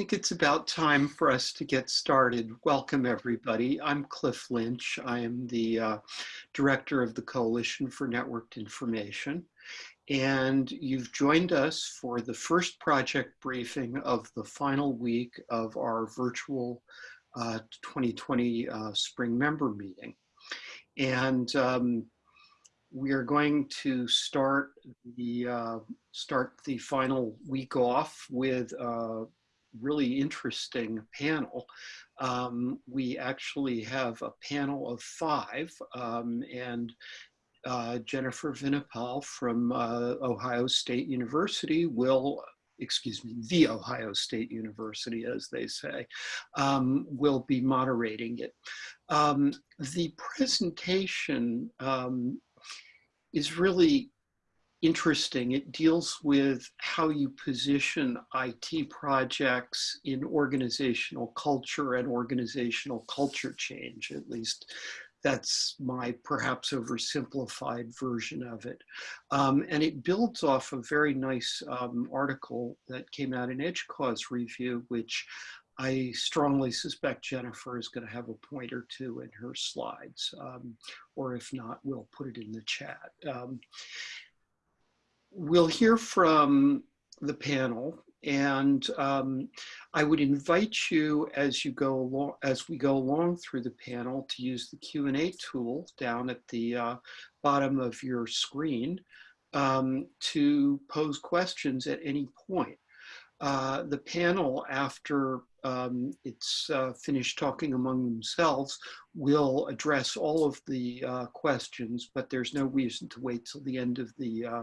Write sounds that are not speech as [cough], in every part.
Think it's about time for us to get started. Welcome, everybody. I'm Cliff Lynch. I am the uh, director of the Coalition for Networked Information. And you've joined us for the first project briefing of the final week of our virtual uh, 2020 uh, spring member meeting. And um, we are going to start the uh, start the final week off with a really interesting panel. Um, we actually have a panel of five, um, and uh, Jennifer Vinopal from uh, Ohio State University will excuse me, the Ohio State University, as they say, um, will be moderating it. Um, the presentation um, is really interesting. It deals with how you position IT projects in organizational culture and organizational culture change, at least that's my perhaps oversimplified version of it. Um, and it builds off a very nice um, article that came out in EDUCAUSE Review, which I strongly suspect Jennifer is going to have a point or two in her slides, um, or if not, we'll put it in the chat. We'll hear from the panel and um, I would invite you as you go along, as we go along through the panel to use the Q&A tool down at the uh, bottom of your screen um, to pose questions at any point. Uh, the panel, after um, it's uh, finished talking among themselves, will address all of the uh, questions, but there's no reason to wait till the end of the uh,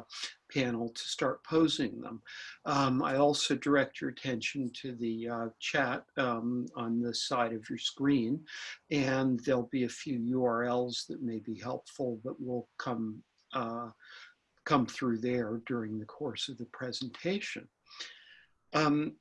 panel to start posing them. Um, I also direct your attention to the uh, chat um, on the side of your screen, and there'll be a few URLs that may be helpful that will come, come through there during the course of the presentation. Um,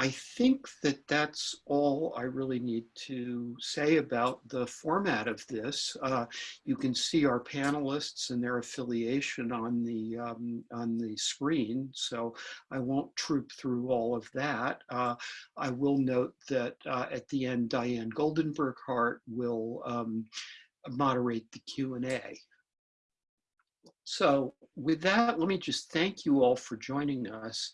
I think that that's all I really need to say about the format of this. Uh, you can see our panelists and their affiliation on the um, on the screen, so I won't troop through all of that. Uh, I will note that uh, at the end, Diane Goldenberg Hart will um, moderate the Q&A. So with that, let me just thank you all for joining us.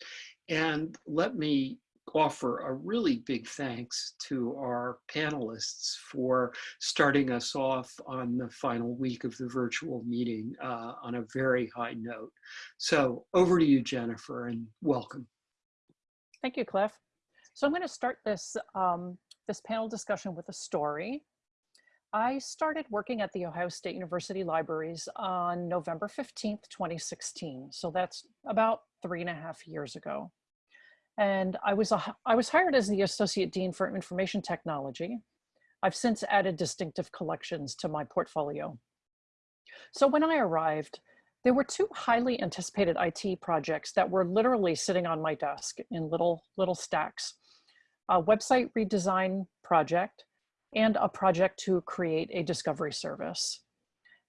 And let me offer a really big thanks to our panelists for starting us off on the final week of the virtual meeting uh, on a very high note. So over to you, Jennifer, and welcome. Thank you, Cliff. So I'm going to start this, um, this panel discussion with a story. I started working at the Ohio State University Libraries on November 15th, 2016. So that's about three and a half years ago. And I was, a, I was hired as the Associate Dean for Information Technology. I've since added distinctive collections to my portfolio. So when I arrived, there were two highly anticipated IT projects that were literally sitting on my desk in little, little stacks. A website redesign project and a project to create a discovery service.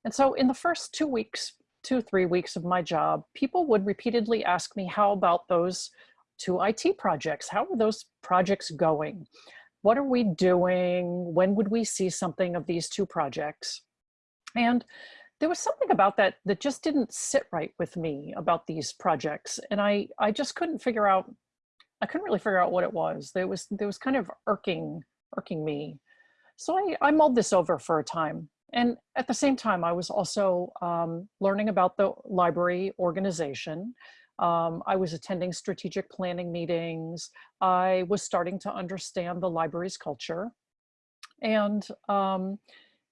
And so in the first two weeks, two, three weeks of my job, people would repeatedly ask me how about those two IT projects. How are those projects going? What are we doing? When would we see something of these two projects? And there was something about that that just didn't sit right with me about these projects. And I, I just couldn't figure out, I couldn't really figure out what it was. There was, there was kind of irking, irking me. So I, I mulled this over for a time. And at the same time, I was also um, learning about the library organization. Um, I was attending strategic planning meetings. I was starting to understand the library's culture. And um,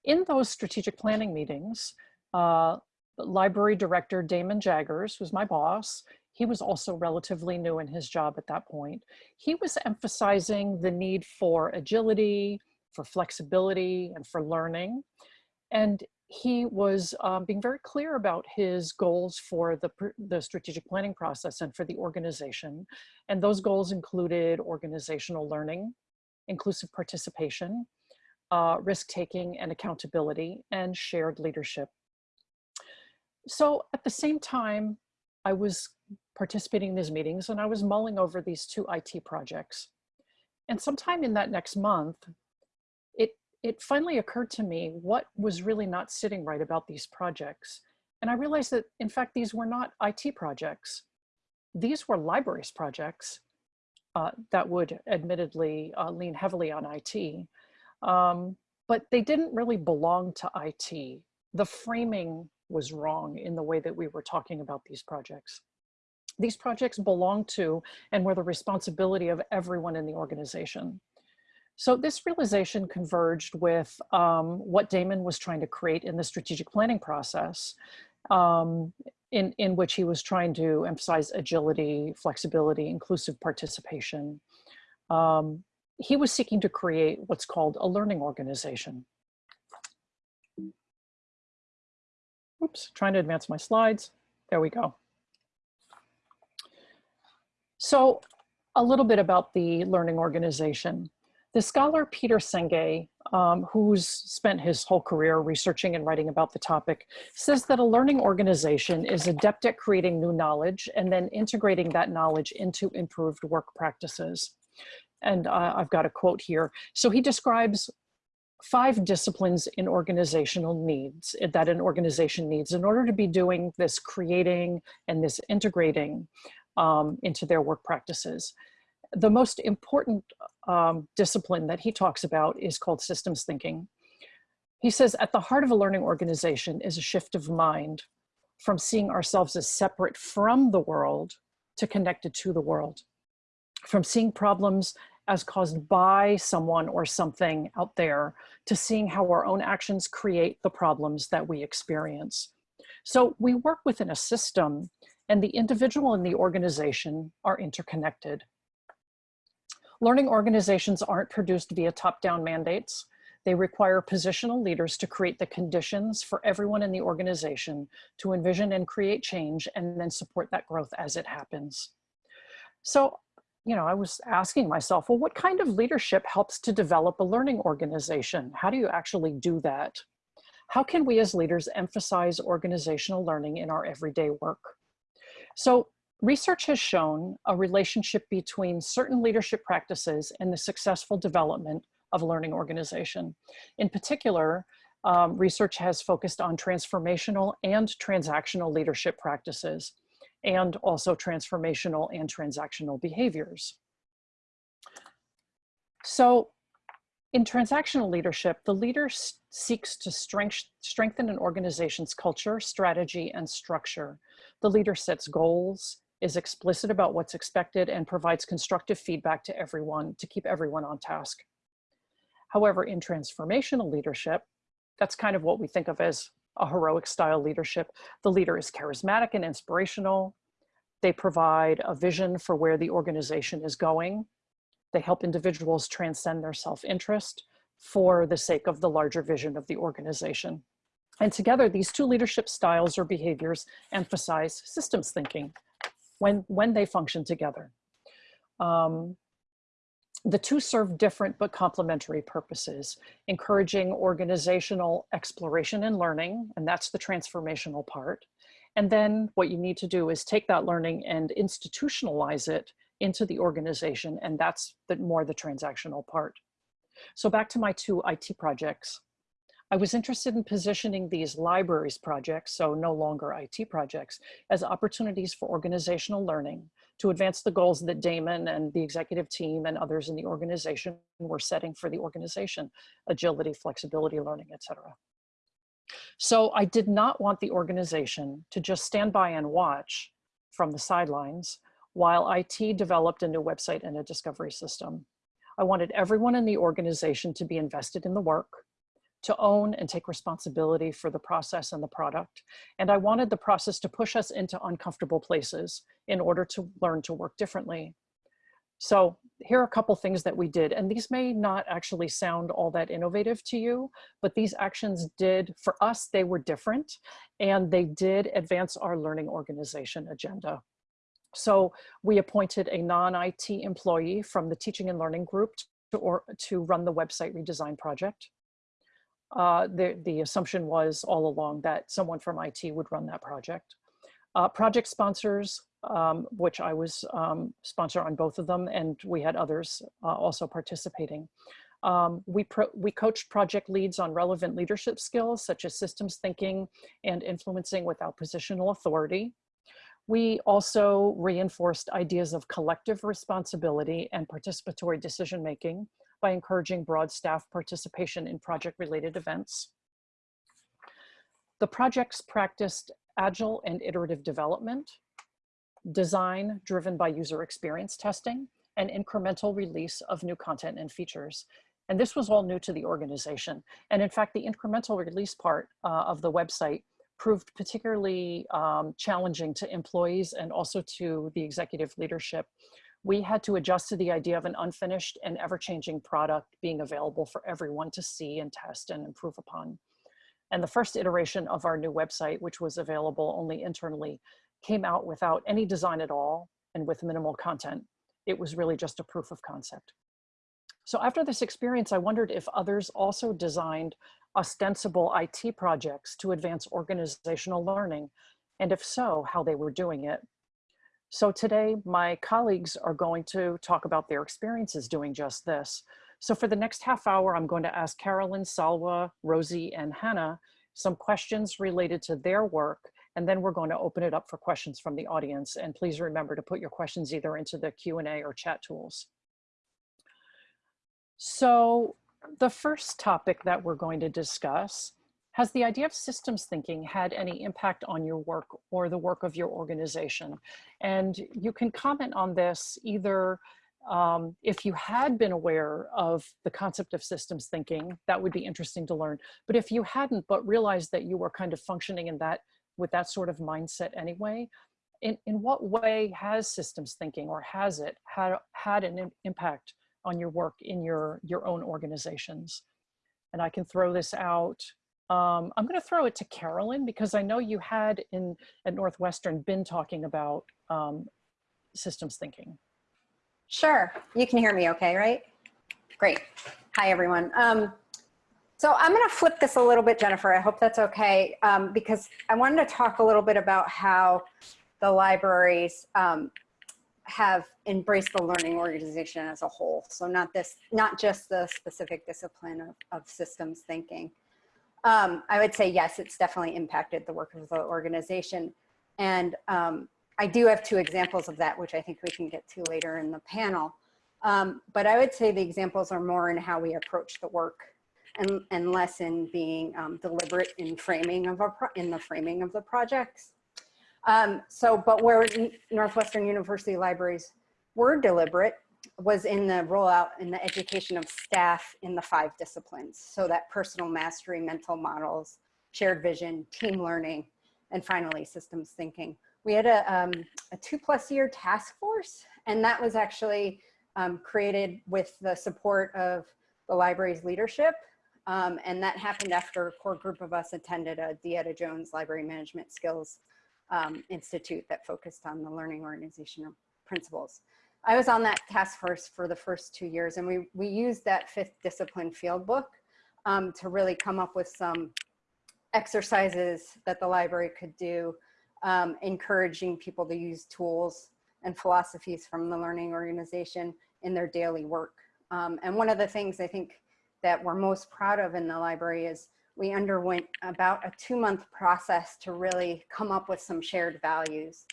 in those strategic planning meetings, uh, library director Damon Jaggers was my boss. He was also relatively new in his job at that point. He was emphasizing the need for agility, for flexibility, and for learning. And he was um, being very clear about his goals for the, the strategic planning process and for the organization. And those goals included organizational learning, inclusive participation, uh, risk-taking and accountability, and shared leadership. So at the same time, I was participating in these meetings and I was mulling over these two IT projects. And sometime in that next month, it, it finally occurred to me what was really not sitting right about these projects. And I realized that in fact, these were not IT projects. These were libraries projects uh, that would admittedly uh, lean heavily on IT. Um, but they didn't really belong to IT. The framing was wrong in the way that we were talking about these projects. These projects belong to and were the responsibility of everyone in the organization. So this realization converged with um, what Damon was trying to create in the strategic planning process, um, in, in which he was trying to emphasize agility, flexibility, inclusive participation. Um, he was seeking to create what's called a learning organization. Oops, trying to advance my slides. There we go. So a little bit about the learning organization. The scholar Peter Senge, um, who's spent his whole career researching and writing about the topic, says that a learning organization is adept at creating new knowledge and then integrating that knowledge into improved work practices. And uh, I've got a quote here. So he describes five disciplines in organizational needs eh, that an organization needs in order to be doing this creating and this integrating um, into their work practices. The most important um, discipline that he talks about is called systems thinking. He says at the heart of a learning organization is a shift of mind from seeing ourselves as separate from the world to connected to the world, from seeing problems as caused by someone or something out there to seeing how our own actions create the problems that we experience. So we work within a system and the individual and the organization are interconnected. Learning organizations aren't produced via top-down mandates. They require positional leaders to create the conditions for everyone in the organization to envision and create change and then support that growth as it happens. So, you know, I was asking myself, well, what kind of leadership helps to develop a learning organization? How do you actually do that? How can we as leaders emphasize organizational learning in our everyday work? So research has shown a relationship between certain leadership practices and the successful development of a learning organization. In particular, um, research has focused on transformational and transactional leadership practices and also transformational and transactional behaviors. So in transactional leadership, the leader seeks to strength, strengthen an organization's culture, strategy, and structure. The leader sets goals, is explicit about what's expected, and provides constructive feedback to everyone to keep everyone on task. However, in transformational leadership, that's kind of what we think of as a heroic style leadership. The leader is charismatic and inspirational. They provide a vision for where the organization is going. They help individuals transcend their self-interest for the sake of the larger vision of the organization. And together, these two leadership styles or behaviors emphasize systems thinking when, when they function together. Um, the two serve different but complementary purposes, encouraging organizational exploration and learning, and that's the transformational part. And then what you need to do is take that learning and institutionalize it into the organization, and that's the, more the transactional part. So back to my two IT projects. I was interested in positioning these libraries projects, so no longer IT projects, as opportunities for organizational learning to advance the goals that Damon and the executive team and others in the organization were setting for the organization, agility, flexibility, learning, etc. So I did not want the organization to just stand by and watch from the sidelines while IT developed a new website and a discovery system. I wanted everyone in the organization to be invested in the work, to own and take responsibility for the process and the product. And I wanted the process to push us into uncomfortable places in order to learn to work differently. So here are a couple things that we did, and these may not actually sound all that innovative to you, but these actions did, for us, they were different, and they did advance our learning organization agenda. So we appointed a non-IT employee from the teaching and learning group to, or, to run the website redesign project uh, the, the assumption was all along that someone from IT would run that project. Uh, project sponsors um, which I was um, sponsor on both of them, and we had others uh, also participating. Um, we, we coached project leads on relevant leadership skills such as systems thinking and influencing without positional authority. We also reinforced ideas of collective responsibility and participatory decision making by encouraging broad staff participation in project related events. The projects practiced agile and iterative development, design driven by user experience testing, and incremental release of new content and features. And this was all new to the organization. And in fact, the incremental release part uh, of the website proved particularly um, challenging to employees and also to the executive leadership. We had to adjust to the idea of an unfinished and ever-changing product being available for everyone to see and test and improve upon. And the first iteration of our new website, which was available only internally, came out without any design at all and with minimal content. It was really just a proof of concept. So after this experience, I wondered if others also designed ostensible IT projects to advance organizational learning, and if so, how they were doing it. So today, my colleagues are going to talk about their experiences doing just this. So for the next half hour, I'm going to ask Carolyn, Salwa, Rosie, and Hannah some questions related to their work, and then we're going to open it up for questions from the audience. And please remember to put your questions either into the Q&A or chat tools. So the first topic that we're going to discuss, has the idea of systems thinking had any impact on your work or the work of your organization? And you can comment on this either um, if you had been aware of the concept of systems thinking, that would be interesting to learn. But if you hadn't, but realized that you were kind of functioning in that with that sort of mindset anyway, in, in what way has systems thinking or has it had, had an impact on your work in your, your own organizations? And I can throw this out. Um, I'm gonna throw it to Carolyn because I know you had in at Northwestern been talking about um, systems thinking. Sure. You can hear me okay, right? Great. Hi, everyone. Um, so I'm going to flip this a little bit, Jennifer. I hope that's okay, um, because I wanted to talk a little bit about how the libraries um, have embraced the learning organization as a whole. So not this, not just the specific discipline of, of systems thinking. Um, I would say, yes, it's definitely impacted the work of the organization. And um, I do have two examples of that, which I think we can get to later in the panel. Um, but I would say the examples are more in how we approach the work and, and less in being um, deliberate in framing of a in the framing of the projects. Um, so, but where Northwestern University libraries were deliberate was in the rollout in the education of staff in the five disciplines. So that personal mastery, mental models, shared vision, team learning, and finally systems thinking we had a, um, a two plus year task force, and that was actually um, created with the support of the library's leadership. Um, and that happened after a core group of us attended a DeEtta Jones Library Management Skills um, Institute that focused on the learning organizational principles. I was on that task force for the first two years, and we, we used that fifth discipline field book um, to really come up with some exercises that the library could do um, encouraging people to use tools and philosophies from the learning organization in their daily work. Um, and one of the things I think that we're most proud of in the library is we underwent about a two month process to really come up with some shared values.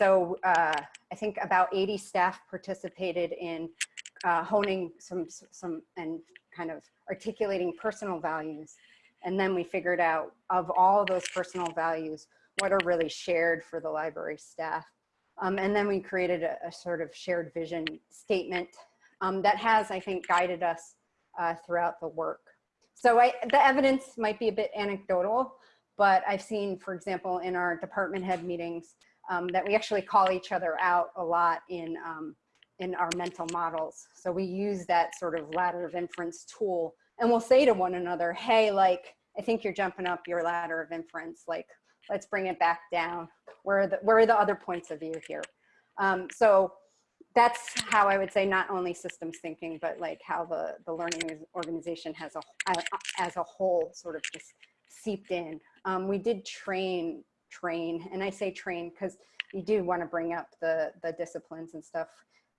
So uh, I think about 80 staff participated in uh, honing some, some and kind of articulating personal values. And then we figured out of all those personal values, what are really shared for the library staff. Um, and then we created a, a, sort of shared vision statement um, that has, I think, guided us uh, throughout the work. So I, the evidence might be a bit anecdotal, but I've seen, for example, in our department head meetings, um, that we actually call each other out a lot in, um, in our mental models. So we use that sort of ladder of inference tool and we'll say to one another, hey, like, I think you're jumping up your ladder of inference. Like, let's bring it back down. Where are the, where are the other points of view here? Um, so that's how I would say not only systems thinking, but like how the, the learning organization has a, as a whole sort of just seeped in. Um, we did train, train, and I say train because you do want to bring up the, the disciplines and stuff.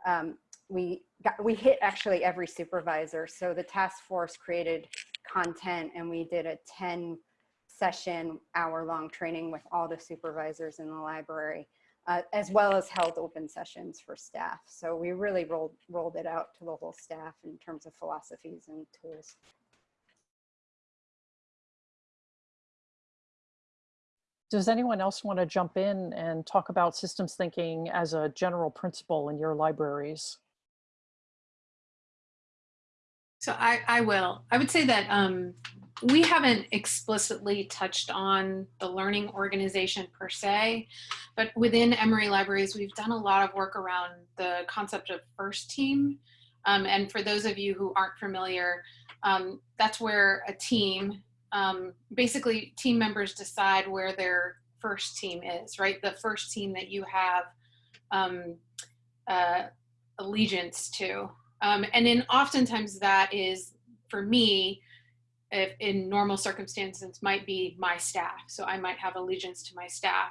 Um, we got, we hit actually every supervisor. So the task force created content and we did a 10 session hour long training with all the supervisors in the library, uh, as well as held open sessions for staff. So we really rolled, rolled it out to the whole staff in terms of philosophies and tools. Does anyone else want to jump in and talk about systems thinking as a general principle in your libraries? So I, I will. I would say that um, we haven't explicitly touched on the learning organization per se, but within Emory Libraries, we've done a lot of work around the concept of first team. Um, and for those of you who aren't familiar, um, that's where a team um, basically team members decide where their first team is, right? The first team that you have um, uh, allegiance to. Um, and then oftentimes that is, for me, if in normal circumstances, might be my staff. So I might have allegiance to my staff.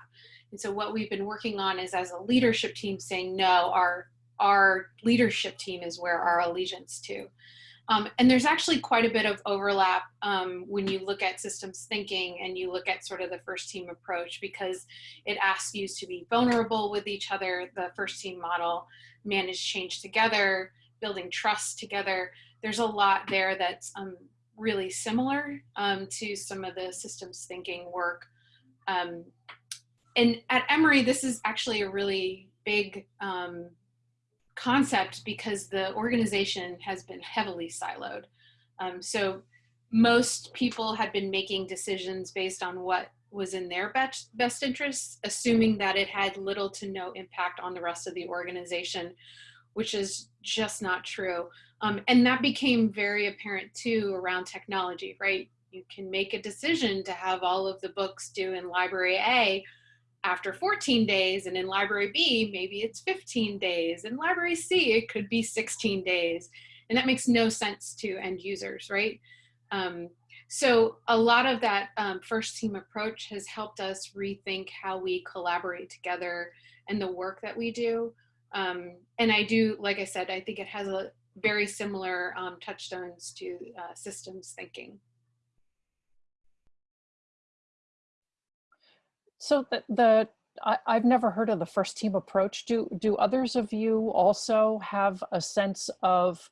And so what we've been working on is as a leadership team saying, no, our, our leadership team is where our allegiance to. Um, and there's actually quite a bit of overlap um, when you look at systems thinking and you look at sort of the first team approach because it asks you to be vulnerable with each other, the first team model, manage change together, building trust together. There's a lot there that's um, really similar um, to some of the systems thinking work. Um, and at Emory, this is actually a really big um, concept because the organization has been heavily siloed. Um, so most people had been making decisions based on what was in their best, best interests, assuming that it had little to no impact on the rest of the organization, which is just not true. Um, and that became very apparent too around technology, right? You can make a decision to have all of the books due in library A after 14 days and in library B, maybe it's 15 days. In library C, it could be 16 days. And that makes no sense to end users, right? Um, so a lot of that um, first team approach has helped us rethink how we collaborate together and the work that we do. Um, and I do, like I said, I think it has a very similar um, touchstones to uh, systems thinking. So the, the I, have never heard of the first team approach. Do do others of you also have a sense of?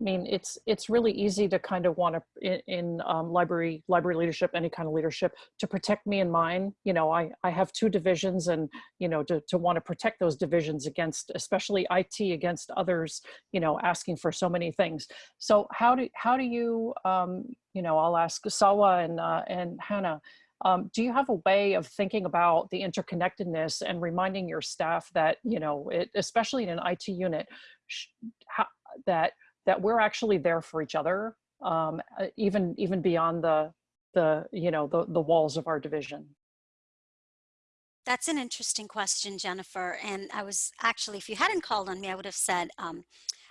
I mean, it's it's really easy to kind of want to in, in um, library library leadership, any kind of leadership, to protect me and mine. You know, I I have two divisions, and you know, to to want to protect those divisions against, especially IT against others. You know, asking for so many things. So how do how do you um, you know? I'll ask Salwa and uh, and Hannah um, do you have a way of thinking about the interconnectedness and reminding your staff that, you know, it, especially in an IT unit, how, that that we're actually there for each other, um, uh, even even beyond the the you know the the walls of our division? That's an interesting question, Jennifer. And I was actually, if you hadn't called on me, I would have said, um,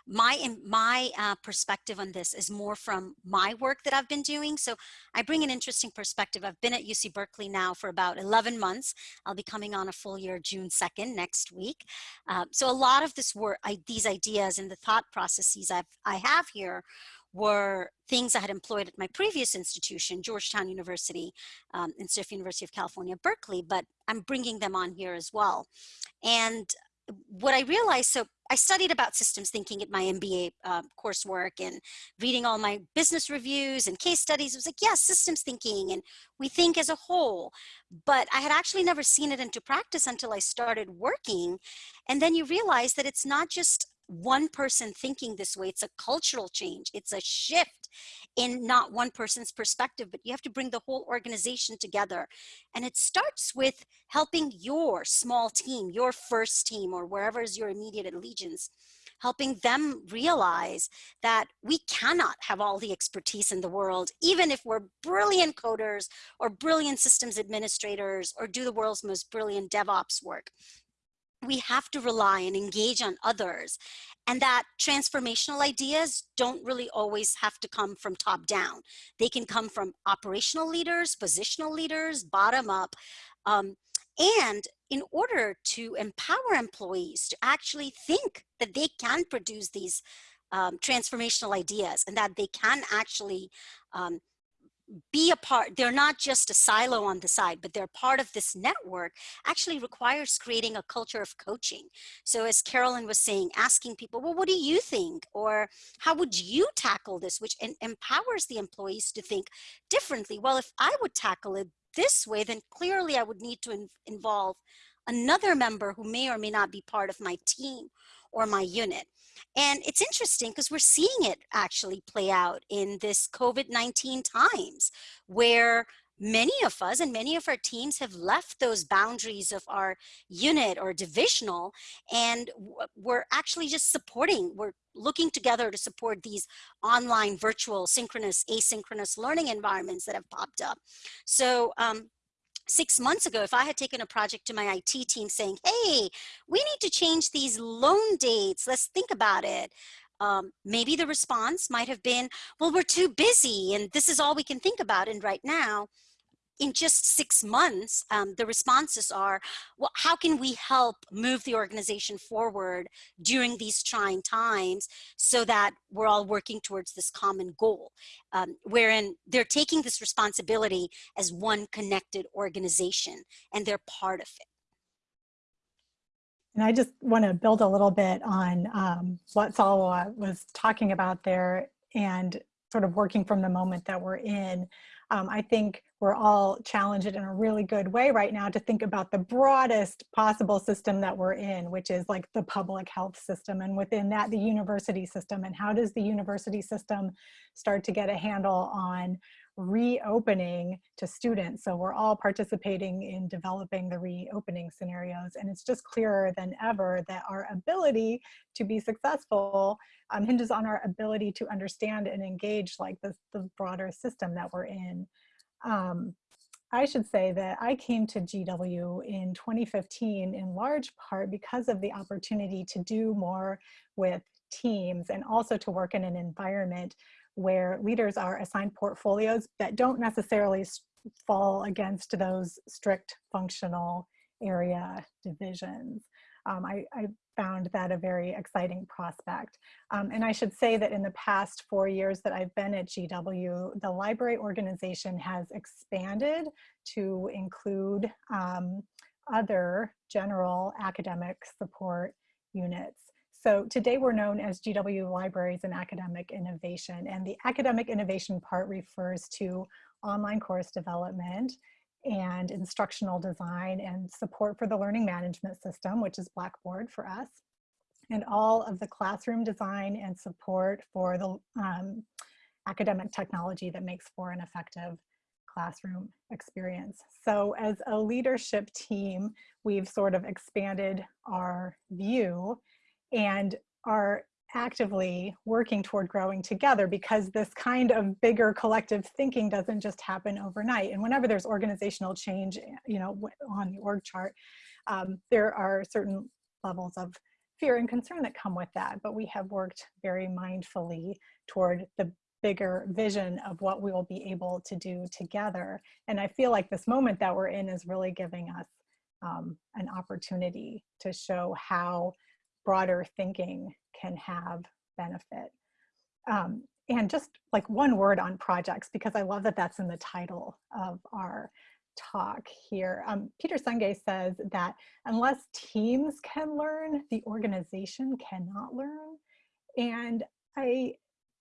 my my uh, perspective on this is more from my work that I've been doing. So I bring an interesting perspective. I've been at UC Berkeley now for about 11 months. I'll be coming on a full year June 2nd next week. Uh, so a lot of this work, I, these ideas and the thought processes I've, I have here were things I had employed at my previous institution, Georgetown University, um, instead of University of California, Berkeley, but I'm bringing them on here as well. And what I realized, so I studied about systems thinking at my MBA uh, coursework and reading all my business reviews and case studies. It was like, yes, yeah, systems thinking and we think as a whole. But I had actually never seen it into practice until I started working. And then you realize that it's not just one person thinking this way, it's a cultural change, it's a shift in not one person's perspective, but you have to bring the whole organization together. And it starts with helping your small team, your first team, or wherever is your immediate allegiance, helping them realize that we cannot have all the expertise in the world, even if we're brilliant coders or brilliant systems administrators or do the world's most brilliant DevOps work we have to rely and engage on others and that transformational ideas don't really always have to come from top down. They can come from operational leaders, positional leaders, bottom up. Um, and in order to empower employees to actually think that they can produce these um, transformational ideas and that they can actually um, be a part, they're not just a silo on the side, but they're part of this network actually requires creating a culture of coaching. So as Carolyn was saying, asking people, well, what do you think? Or how would you tackle this? Which empowers the employees to think differently. Well, if I would tackle it this way, then clearly I would need to in involve another member who may or may not be part of my team or my unit. And it's interesting because we're seeing it actually play out in this COVID-19 times where many of us and many of our teams have left those boundaries of our unit or divisional and we're actually just supporting we're looking together to support these online virtual synchronous asynchronous learning environments that have popped up. So um, six months ago, if I had taken a project to my IT team saying, hey, we need to change these loan dates, let's think about it. Um, maybe the response might have been, well, we're too busy and this is all we can think about. And right now, in just six months, um, the responses are, well, how can we help move the organization forward during these trying times so that we're all working towards this common goal, um, wherein they're taking this responsibility as one connected organization and they're part of it. And I just want to build a little bit on um, what Salwa was talking about there and sort of working from the moment that we're in. Um, I think we're all challenged in a really good way right now to think about the broadest possible system that we're in, which is like the public health system and within that the university system and how does the university system start to get a handle on reopening to students. So we're all participating in developing the reopening scenarios and it's just clearer than ever that our ability to be successful um, hinges on our ability to understand and engage like the, the broader system that we're in. Um, I should say that I came to GW in 2015 in large part because of the opportunity to do more with teams and also to work in an environment where leaders are assigned portfolios that don't necessarily fall against those strict functional area divisions. Um, I, I, found that a very exciting prospect. Um, and I should say that in the past four years that I've been at GW, the library organization has expanded to include um, other general academic support units. So today we're known as GW Libraries and Academic Innovation. And the academic innovation part refers to online course development and instructional design and support for the learning management system, which is Blackboard for us, and all of the classroom design and support for the um, academic technology that makes for an effective classroom experience. So as a leadership team, we've sort of expanded our view and are actively working toward growing together because this kind of bigger collective thinking doesn't just happen overnight. And whenever there's organizational change, you know, on the org chart, um, there are certain levels of fear and concern that come with that. But we have worked very mindfully toward the bigger vision of what we will be able to do together. And I feel like this moment that we're in is really giving us um, an opportunity to show how broader thinking can have benefit. Um, and just like one word on projects, because I love that that's in the title of our talk here. Um, Peter Senge says that unless teams can learn, the organization cannot learn. And I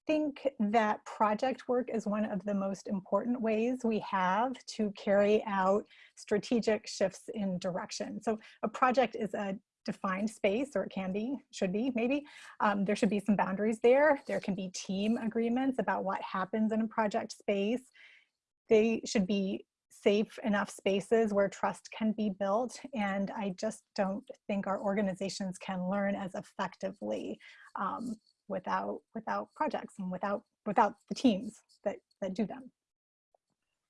think that project work is one of the most important ways we have to carry out strategic shifts in direction. So a project is a defined space, or it can be, should be maybe. Um, there should be some boundaries there. There can be team agreements about what happens in a project space. They should be safe enough spaces where trust can be built. And I just don't think our organizations can learn as effectively um, without, without projects and without, without the teams that, that do them.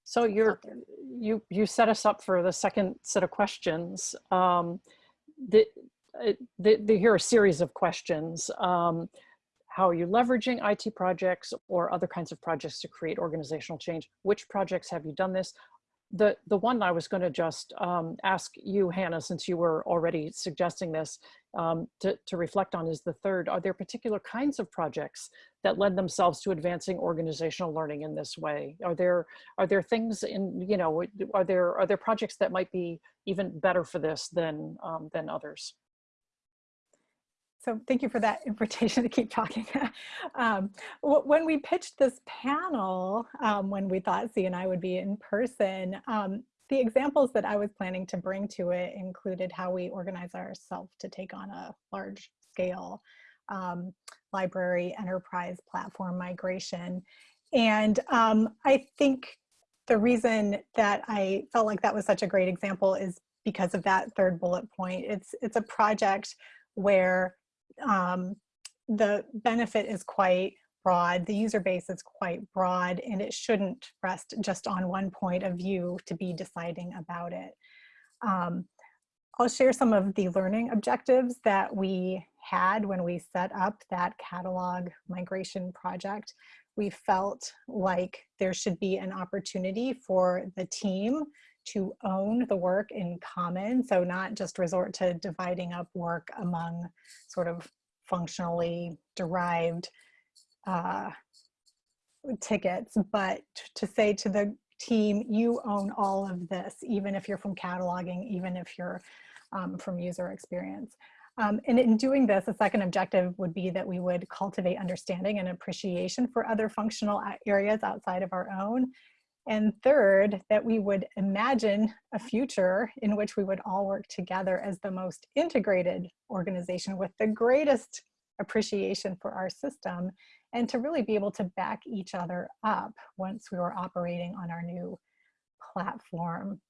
So you're, you, you set us up for the second set of questions. Um, the, uh, the, the, here are a series of questions. Um, how are you leveraging IT projects or other kinds of projects to create organizational change? Which projects have you done this? The the one I was going to just um, ask you, Hannah, since you were already suggesting this, um, to, to reflect on is the third. Are there particular kinds of projects that lend themselves to advancing organizational learning in this way? Are there are there things in you know are there are there projects that might be even better for this than um, than others? So thank you for that invitation to keep talking. [laughs] um, when we pitched this panel, um, when we thought C and I would be in person, um, the examples that I was planning to bring to it included how we organize ourselves to take on a large scale um, library enterprise platform migration. And um, I think the reason that I felt like that was such a great example is because of that third bullet point. It's, it's a project where um, the benefit is quite broad, the user base is quite broad, and it shouldn't rest just on one point of view to be deciding about it. Um, I'll share some of the learning objectives that we had when we set up that catalog migration project. We felt like there should be an opportunity for the team to own the work in common. So not just resort to dividing up work among sort of functionally derived uh, tickets, but to say to the team, you own all of this, even if you're from cataloging, even if you're um, from user experience. Um, and in doing this, a second objective would be that we would cultivate understanding and appreciation for other functional areas outside of our own and third, that we would imagine a future in which we would all work together as the most integrated organization with the greatest appreciation for our system and to really be able to back each other up once we were operating on our new platform.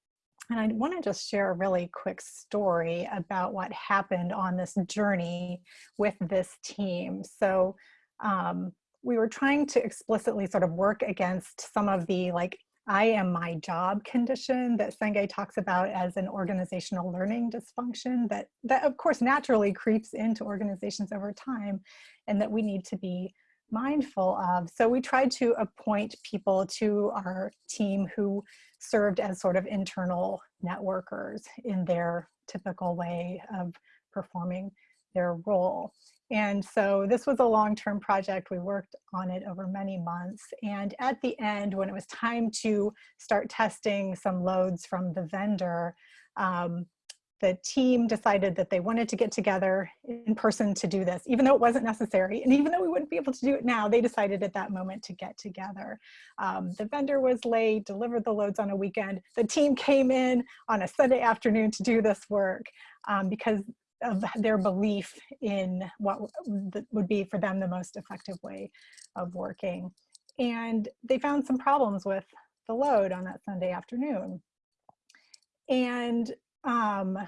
And I want to just share a really quick story about what happened on this journey with this team. So um, we were trying to explicitly sort of work against some of the like I am my job condition that Senge talks about as an organizational learning dysfunction that, that of course naturally creeps into organizations over time and that we need to be mindful of. So we tried to appoint people to our team who served as sort of internal networkers in their typical way of performing their role. And so this was a long-term project. We worked on it over many months. And at the end, when it was time to start testing some loads from the vendor, um, the team decided that they wanted to get together in person to do this, even though it wasn't necessary. And even though we wouldn't be able to do it now, they decided at that moment to get together. Um, the vendor was late, delivered the loads on a weekend. The team came in on a Sunday afternoon to do this work um, because of their belief in what would be for them the most effective way of working. And they found some problems with the load on that Sunday afternoon. And um,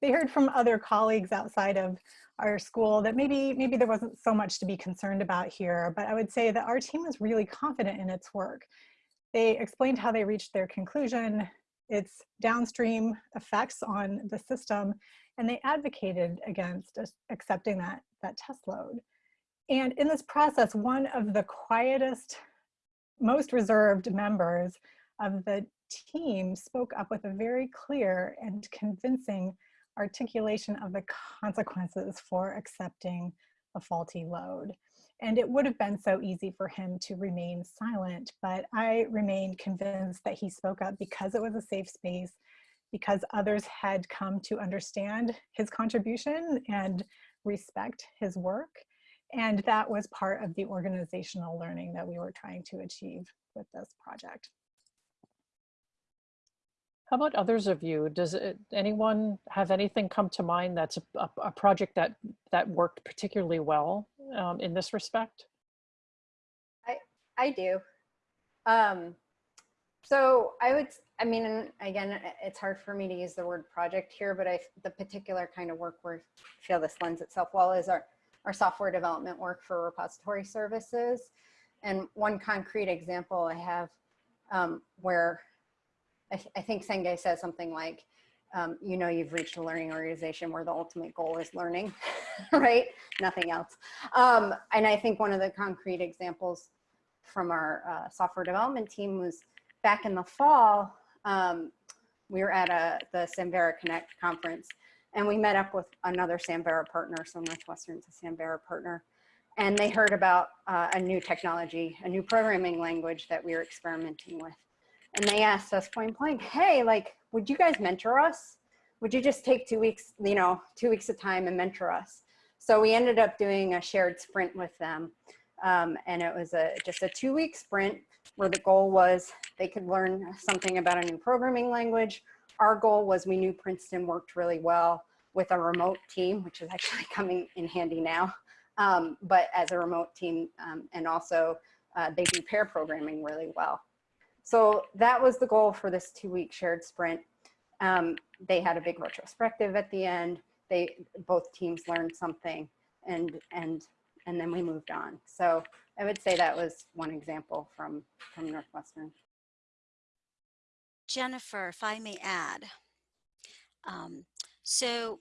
they heard from other colleagues outside of our school that maybe maybe there wasn't so much to be concerned about here, but I would say that our team was really confident in its work. They explained how they reached their conclusion, its downstream effects on the system, and they advocated against accepting that, that test load. And in this process, one of the quietest, most reserved members of the team spoke up with a very clear and convincing articulation of the consequences for accepting a faulty load. And it would have been so easy for him to remain silent, but I remained convinced that he spoke up because it was a safe space because others had come to understand his contribution and respect his work. And that was part of the organizational learning that we were trying to achieve with this project. How about others of you? Does it, anyone have anything come to mind that's a, a, a project that, that worked particularly well um, in this respect? I, I do. Um, so I would, I mean, again, it's hard for me to use the word project here, but I, the particular kind of work where I feel this lends itself well is our, our software development work for repository services. And one concrete example I have um, where I, th I, think Senge says something like, um, you know, you've reached a learning organization where the ultimate goal is learning, [laughs] right? Nothing else. Um, and I think one of the concrete examples from our uh, software development team was back in the fall, Um, we were at a, the Samvera Connect conference and we met up with another Samvera partner. So Northwestern's a Samvera partner. And they heard about uh, a new technology, a new programming language that we were experimenting with. And they asked us point blank, hey, like, would you guys mentor us? Would you just take two weeks, you know, two weeks of time and mentor us? So we ended up doing a shared sprint with them. Um, and it was a just a two week sprint where the goal was they could learn something about a new programming language. Our goal was we knew Princeton worked really well with a remote team, which is actually [laughs] coming in handy now, um, but as a remote team um, and also uh, they do pair programming really well. So that was the goal for this two week shared sprint. Um, they had a big retrospective at the end. They both teams learned something and and and then we moved on. So I would say that was one example from from Northwestern. Jennifer, if I may add, um, so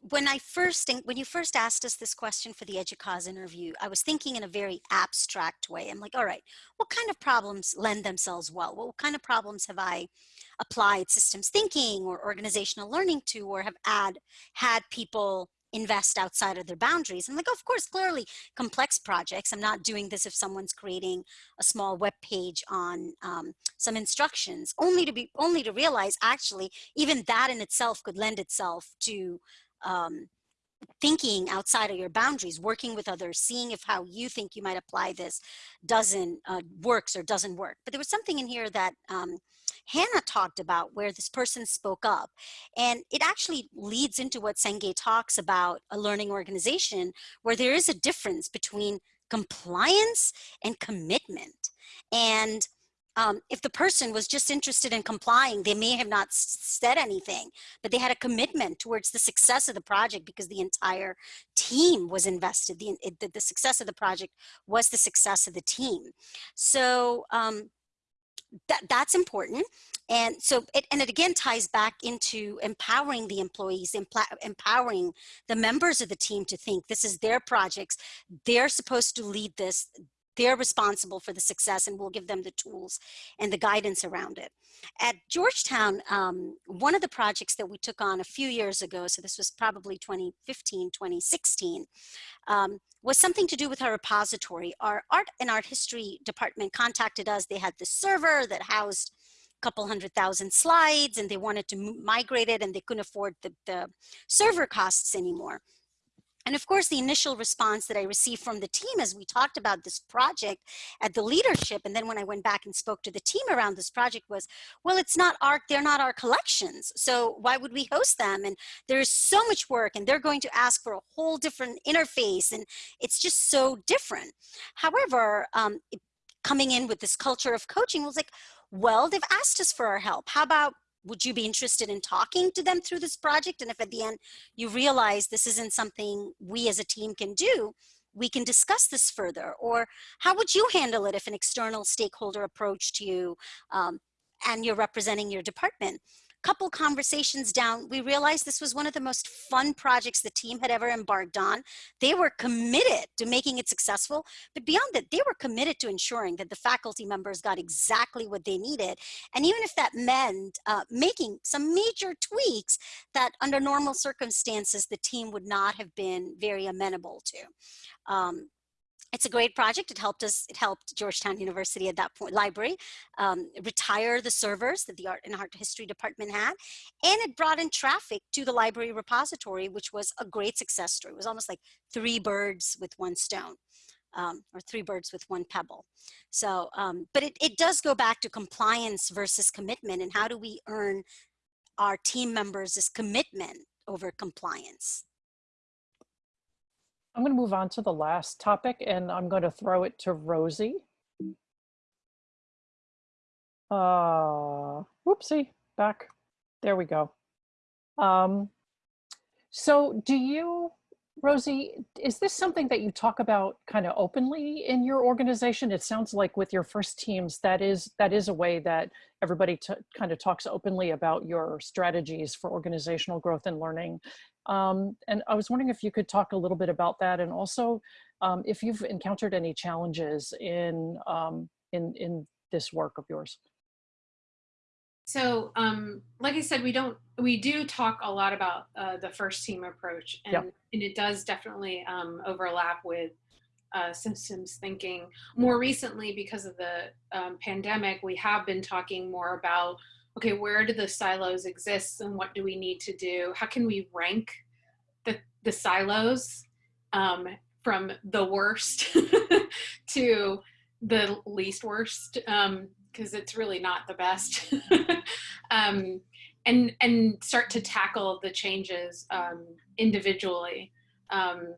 when I first when you first asked us this question for the EDUCAUSE interview, I was thinking in a very abstract way. I'm like, all right, what kind of problems lend themselves well? What kind of problems have I applied systems thinking or organizational learning to, or have add, had people invest outside of their boundaries. I'm like, of course, clearly complex projects. I'm not doing this if someone's creating a small web page on um, some instructions, only to be only to realize actually even that in itself could lend itself to um, thinking outside of your boundaries, working with others, seeing if how you think you might apply this doesn't uh, works or doesn't work. But there was something in here that um, Hannah talked about where this person spoke up. And it actually leads into what Senge talks about a learning organization where there is a difference between compliance and commitment. And um, if the person was just interested in complying, they may have not said anything, but they had a commitment towards the success of the project because the entire team was invested. The, the, the success of the project was the success of the team. So um, that, that's important. And so, it, and it again ties back into empowering the employees, empowering the members of the team to think this is their projects. They're supposed to lead this they're responsible for the success and we'll give them the tools and the guidance around it. At Georgetown, um, one of the projects that we took on a few years ago, so this was probably 2015, 2016, um, was something to do with our repository. Our art and art history department contacted us. They had this server that housed a couple hundred thousand slides and they wanted to migrate it and they couldn't afford the, the server costs anymore. And of course, the initial response that I received from the team as we talked about this project at the leadership, and then when I went back and spoke to the team around this project was, well, it's not our, they're not our collections. So why would we host them? And there's so much work and they're going to ask for a whole different interface and it's just so different. However, um, coming in with this culture of coaching was like, well, they've asked us for our help. How about would you be interested in talking to them through this project? And if at the end you realize this isn't something we as a team can do, we can discuss this further. Or how would you handle it if an external stakeholder approached you um, and you're representing your department? Couple conversations down, we realized this was one of the most fun projects the team had ever embarked on. They were committed to making it successful, but beyond that, they were committed to ensuring that the faculty members got exactly what they needed. And even if that meant uh, making some major tweaks that under normal circumstances, the team would not have been very amenable to. Um, it's a great project. It helped us, it helped Georgetown University at that point, library, um, retire the servers that the art and art history department had. And it brought in traffic to the library repository, which was a great success story. It was almost like three birds with one stone. Um, or three birds with one pebble. So, um, but it, it does go back to compliance versus commitment and how do we earn our team members' commitment over compliance. I'm going to move on to the last topic and I'm going to throw it to Rosie. Uh, whoopsie, back. There we go. Um, so do you, Rosie, is this something that you talk about kind of openly in your organization? It sounds like with your first teams, that is that is a way that everybody kind of talks openly about your strategies for organizational growth and learning. Um, and I was wondering if you could talk a little bit about that and also um, if you've encountered any challenges in, um, in, in this work of yours. So, um, like I said, we don't, we do talk a lot about uh, the first team approach, and, Yep. and it does definitely um, overlap with uh, systems thinking. More recently, because of the um, pandemic, we have been talking more about okay, where do the silos exist, and what do we need to do? How can we rank the the silos um, from the worst [laughs] to the least worst? Um, because it's really not the best. [laughs] um, and and start to tackle the changes um, individually. Um,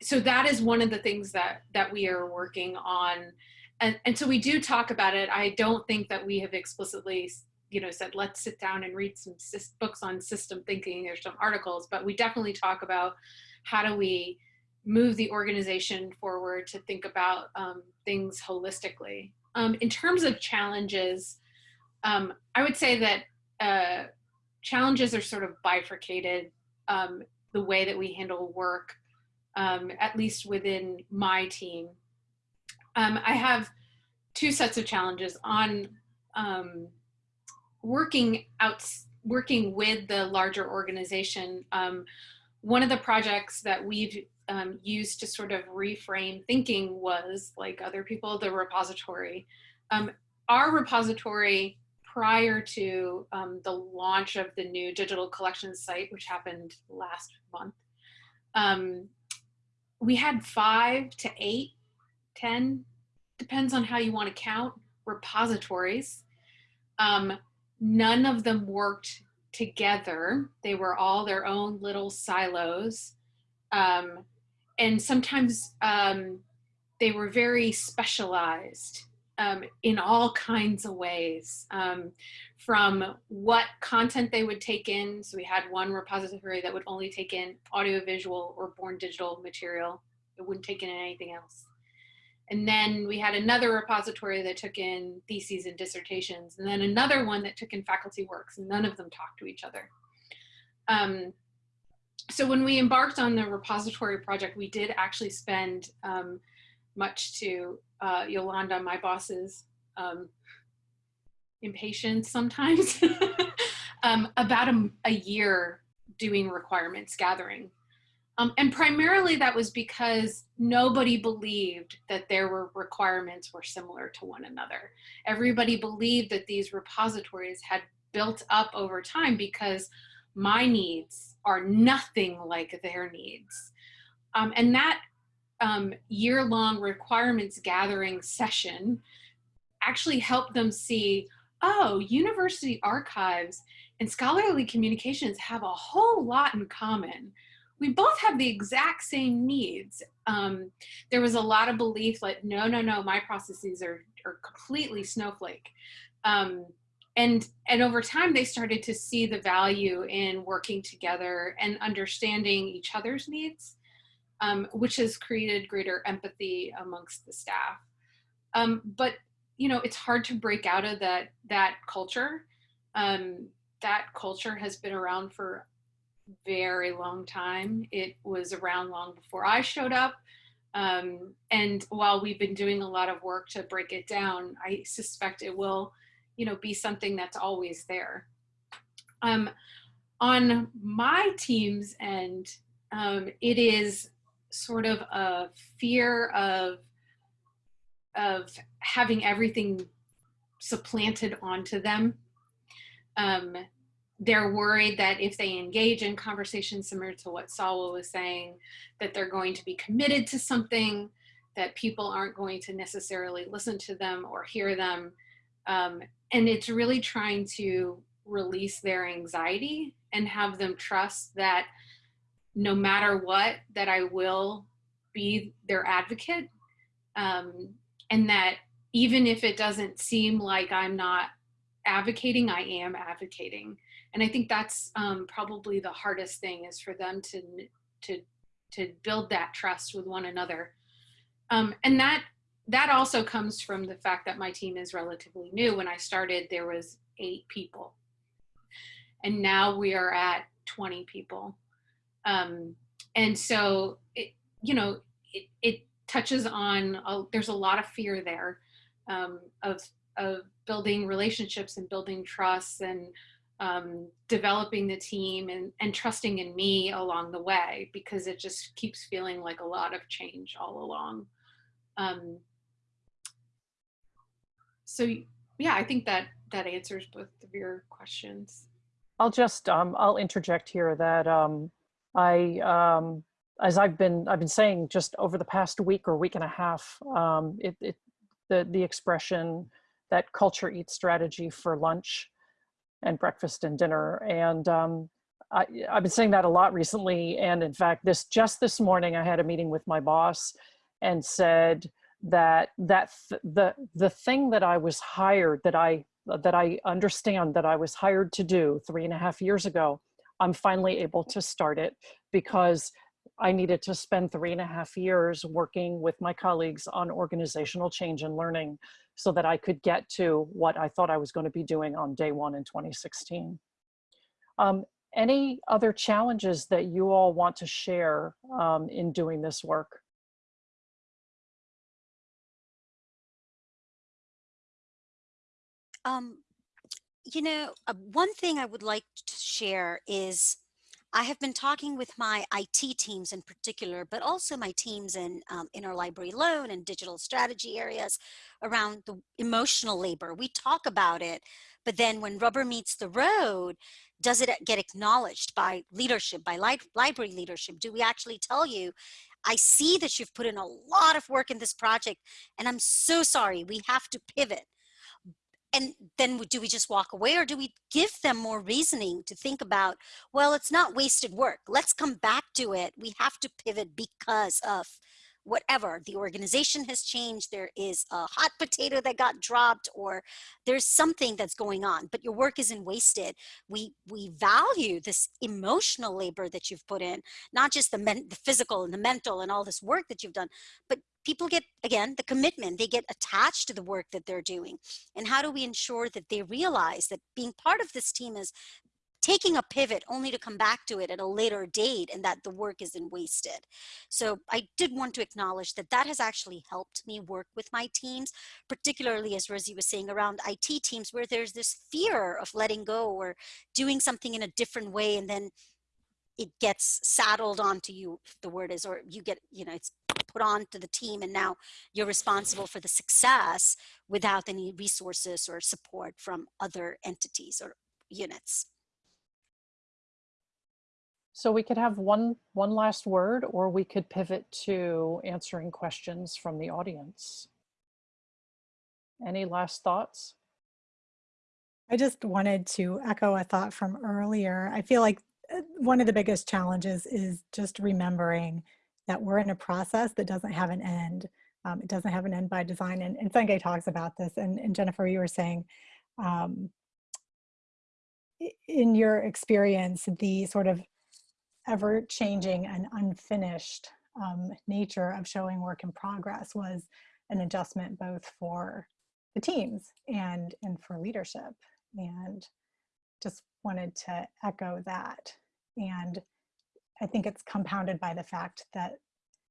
so that is one of the things that that we are working on, and and so we do talk about it. I don't think that we have explicitly you know said let's sit down and read some books on system thinking. There's some articles, but we definitely talk about how do we move the organization forward to think about um, things holistically. Um, in terms of challenges, um, I would say that uh, challenges are sort of bifurcated um, the way that we handle work, um, at least within my team. Um, I have two sets of challenges on um, working out, working with the larger organization. Um, one of the projects that we've um, used to sort of reframe thinking was like other people, the repository. Um, our repository prior to um, the launch of the new digital collections site, which happened last month, um, we had five to eight, ten, depends on how you want to count, repositories. Um, none of them worked together. They were all their own little silos. Um, and sometimes um, they were very specialized um, in all kinds of ways um, from what content they would take in. So we had one repository that would only take in audiovisual or born digital material. It wouldn't take in anything else. And then we had another repository that took in theses and dissertations, and then another one that took in faculty works, none of them talked to each other. Um, so when we embarked on the repository project, we did actually spend um, much to uh, Yolanda, my boss's um, impatience sometimes, [laughs] um, about a, a, year doing requirements gathering. Um, and primarily that was because nobody believed that were requirements were similar to one another. Everybody believed that these repositories had built up over time because my needs are nothing like their needs. Um, and that um, year-long requirements gathering session actually helped them see, oh, university archives and scholarly communications have a whole lot in common. We both have the exact same needs. Um, there was a lot of belief like, no, no, no, my processes are, are completely snowflake. Um, and, and over time, they started to see the value in working together and understanding each other's needs um, which has created greater empathy amongst the staff. Um, but you know, it's hard to break out of that that culture. Um, that culture has been around for very long time. It was around long before I showed up. Um, and while we've been doing a lot of work to break it down, I suspect it will, you know, be something that's always there. Um, on my team's end, um, it is sort of a fear of of having everything supplanted onto them. Um, they're worried that if they engage in conversations similar to what Salwa was saying, that they're going to be committed to something, that people aren't going to necessarily listen to them or hear them. Um, and it's really trying to release their anxiety and have them trust that no matter what, that I will be their advocate. Um, and that even if it doesn't seem like I'm not advocating, I am advocating. And I think that's um, probably the hardest thing is for them to, to, to build that trust with one another. Um, and that, that also comes from the fact that my team is relatively new. When I started, there was eight people. And now we are at 20 people. Um, and so, it, you know, it, it touches on, a, there's a lot of fear there um, of, of building relationships and building trust and um, developing the team and, and trusting in me along the way because it just keeps feeling like a lot of change all along. Um, so yeah, I think that that answers both of your questions. I'll just, um, I'll interject here that um, I, um, as I've been, I've been saying just over the past week or week and a half, um, it, it, the, the expression that culture eats strategy for lunch and breakfast and dinner. And um, I, I've been saying that a lot recently. And in fact, this just this morning, I had a meeting with my boss and said that that th the the thing that I was hired that I that I understand that I was hired to do three and a half years ago, I'm finally able to start it because I needed to spend three and a half years working with my colleagues on organizational change and learning so that I could get to what I thought I was going to be doing on day one in 2016. Um, any other challenges that you all want to share um, in doing this work? Um, you know, uh, one thing I would like to share is I have been talking with my IT teams in particular, but also my teams in um, interlibrary loan and digital strategy areas around the emotional labor. We talk about it, but then when rubber meets the road, does it get acknowledged by leadership, by li library leadership? Do we actually tell you, I see that you've put in a lot of work in this project, and I'm so sorry, we have to pivot and then do we just walk away or do we give them more reasoning to think about well it's not wasted work. Let's come back to it. We have to pivot because of whatever the organization has changed there is a hot potato that got dropped or there's something that's going on but your work isn't wasted. We we value this emotional labor that you've put in not just the, men, the physical and the mental and all this work that you've done but people get again the commitment. They get attached to the work that they're doing. And how do we ensure that they realize that being part of this team is taking a pivot only to come back to it at a later date and that the work isn't wasted. So I did want to acknowledge that that has actually helped me work with my teams, particularly as Rosie was saying around IT teams where there's this fear of letting go or doing something in a different way and then it gets saddled onto you, the word is, or you get, you know, it's put on to the team and now you're responsible for the success without any resources or support from other entities or units. So we could have one, one last word, or we could pivot to answering questions from the audience. Any last thoughts? I just wanted to echo a thought from earlier. I feel like uh, one of the biggest challenges is just remembering that we're in a process that doesn't have an end. Um, it doesn't have an end by design. And, and Senge talks about this. And, and Jennifer, you were saying, um, in your experience, the sort of ever changing and unfinished um, nature of showing work in progress was an adjustment both for the teams and, and for leadership. And just wanted to echo that. And I think it's compounded by the fact that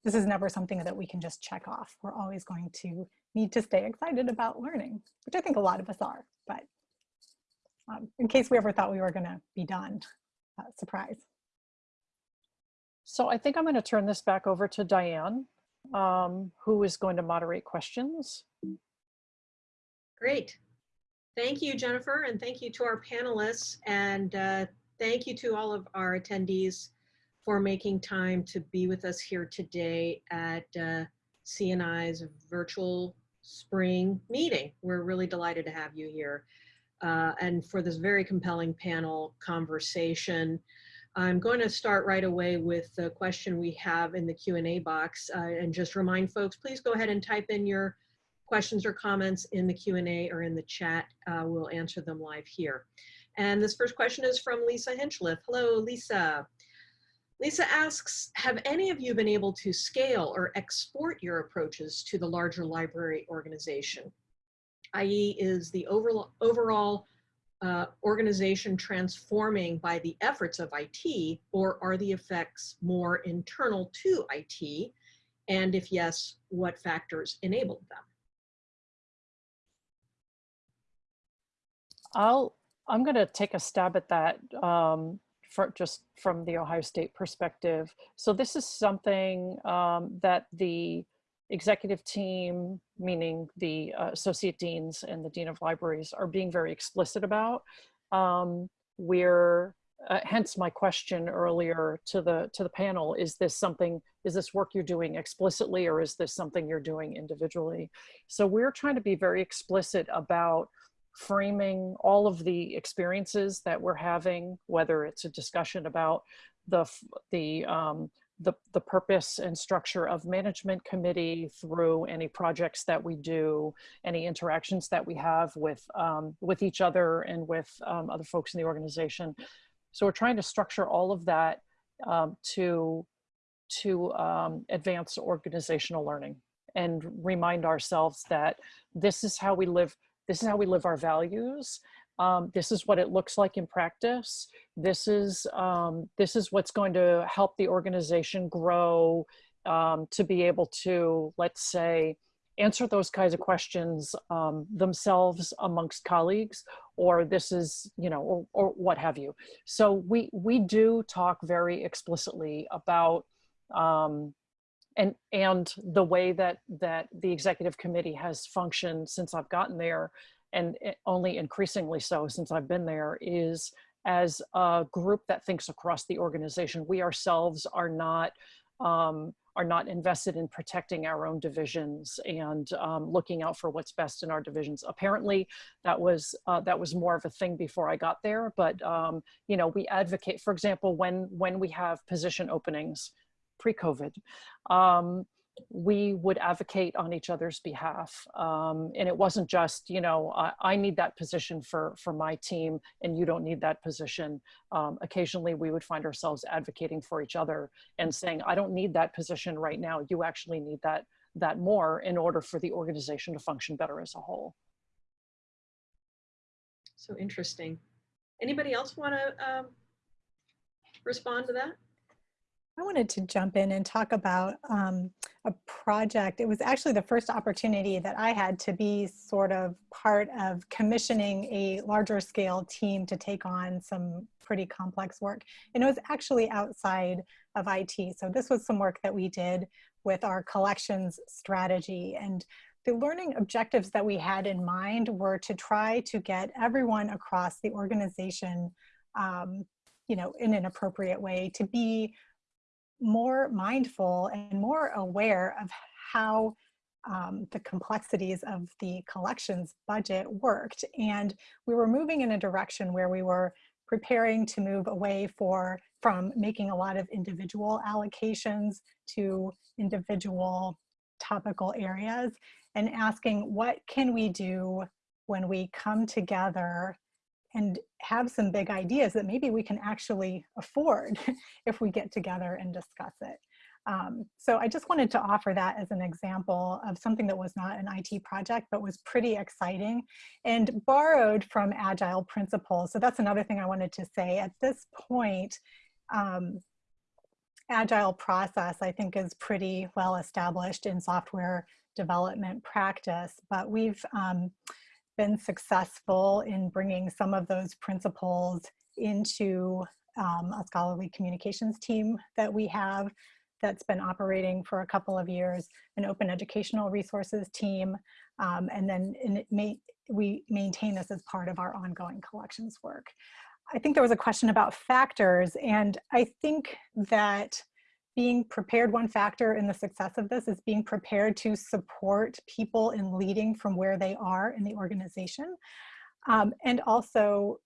this is never something that we can just check off. We're always going to need to stay excited about learning, which I think a lot of us are, but um, in case we ever thought we were gonna be done, uh, surprise. So I think I'm going to turn this back over to Diane, um, who is going to moderate questions. Great. Thank you, Jennifer, and thank you to our panelists, and uh, thank you to all of our attendees for making time to be with us here today at uh, CNI's virtual spring meeting. We're really delighted to have you here. Uh, and for this very compelling panel conversation. I'm going to start right away with the question we have in the Q&A box uh, and just remind folks, please go ahead and type in your questions or comments in the Q&A or in the chat. Uh, we'll answer them live here. And this first question is from Lisa Hinchliffe. Hello, Lisa. Lisa asks, have any of you been able to scale or export your approaches to the larger library organization? i.e. is the overall, overall uh, organization transforming by the efforts of IT, or are the effects more internal to IT? And if yes, what factors enabled them? I'll, I'm going to take a stab at that um, for just from the Ohio State perspective. So this is something um, that the executive team, meaning the uh, associate deans and the dean of libraries are being very explicit about. Um, we're, uh, hence my question earlier to the, to the panel, is this something, is this work you're doing explicitly or is this something you're doing individually? So we're trying to be very explicit about framing all of the experiences that we're having, whether it's a discussion about the, the um, the, the purpose and structure of management committee through any projects that we do, any interactions that we have with, um, with each other and with um, other folks in the organization. So we're trying to structure all of that um, to, to um, advance organizational learning and remind ourselves that this is how we live, this is how we live our values um, this is what it looks like in practice. This is, um, this is what's going to help the organization grow um, to be able to, let's say, answer those kinds of questions um, themselves amongst colleagues, or this is, you know, or, or what have you. So we, we do talk very explicitly about um, and and the way that that the executive committee has functioned since I've gotten there and only increasingly so since I've been there, is as a group that thinks across the organization. We ourselves are not um, are not invested in protecting our own divisions and um, looking out for what's best in our divisions. Apparently, that was uh, that was more of a thing before I got there. But um, you know, we advocate. For example, when when we have position openings pre-COVID, um, we would advocate on each other's behalf. Um, and it wasn't just, you know, I, I, need that position for, for my team and you don't need that position. Um, occasionally we would find ourselves advocating for each other and saying, I don't need that position right now. You actually need that, that more in order for the organization to function better as a whole. So interesting. Anybody else want to um, respond to that? I wanted to jump in and talk about um, a project. It was actually the first opportunity that I had to be sort of part of commissioning a larger scale team to take on some pretty complex work. And it was actually outside of IT. So this was some work that we did with our collections strategy. And the learning objectives that we had in mind were to try to get everyone across the organization um, you know, in an appropriate way to be more mindful and more aware of how um, the complexities of the collections budget worked. And we were moving in a direction where we were preparing to move away for from making a lot of individual allocations to individual topical areas and asking what can we do when we come together and have some big ideas that maybe we can actually afford [laughs] if we get together and discuss it. Um, so I just wanted to offer that as an example of something that was not an IT project, but was pretty exciting and borrowed from agile principles. So that's another thing I wanted to say. At this point, um, agile process, I think is pretty well established in software development practice, but we've um, been successful in bringing some of those principles into um, a scholarly communications team that we have that's been operating for a couple of years, an open educational resources team, um, and then may, we maintain this as part of our ongoing collections work. I think there was a question about factors, and I think that being prepared, one factor in the success of this is being prepared to support people in leading from where they are in the organization. Um, and also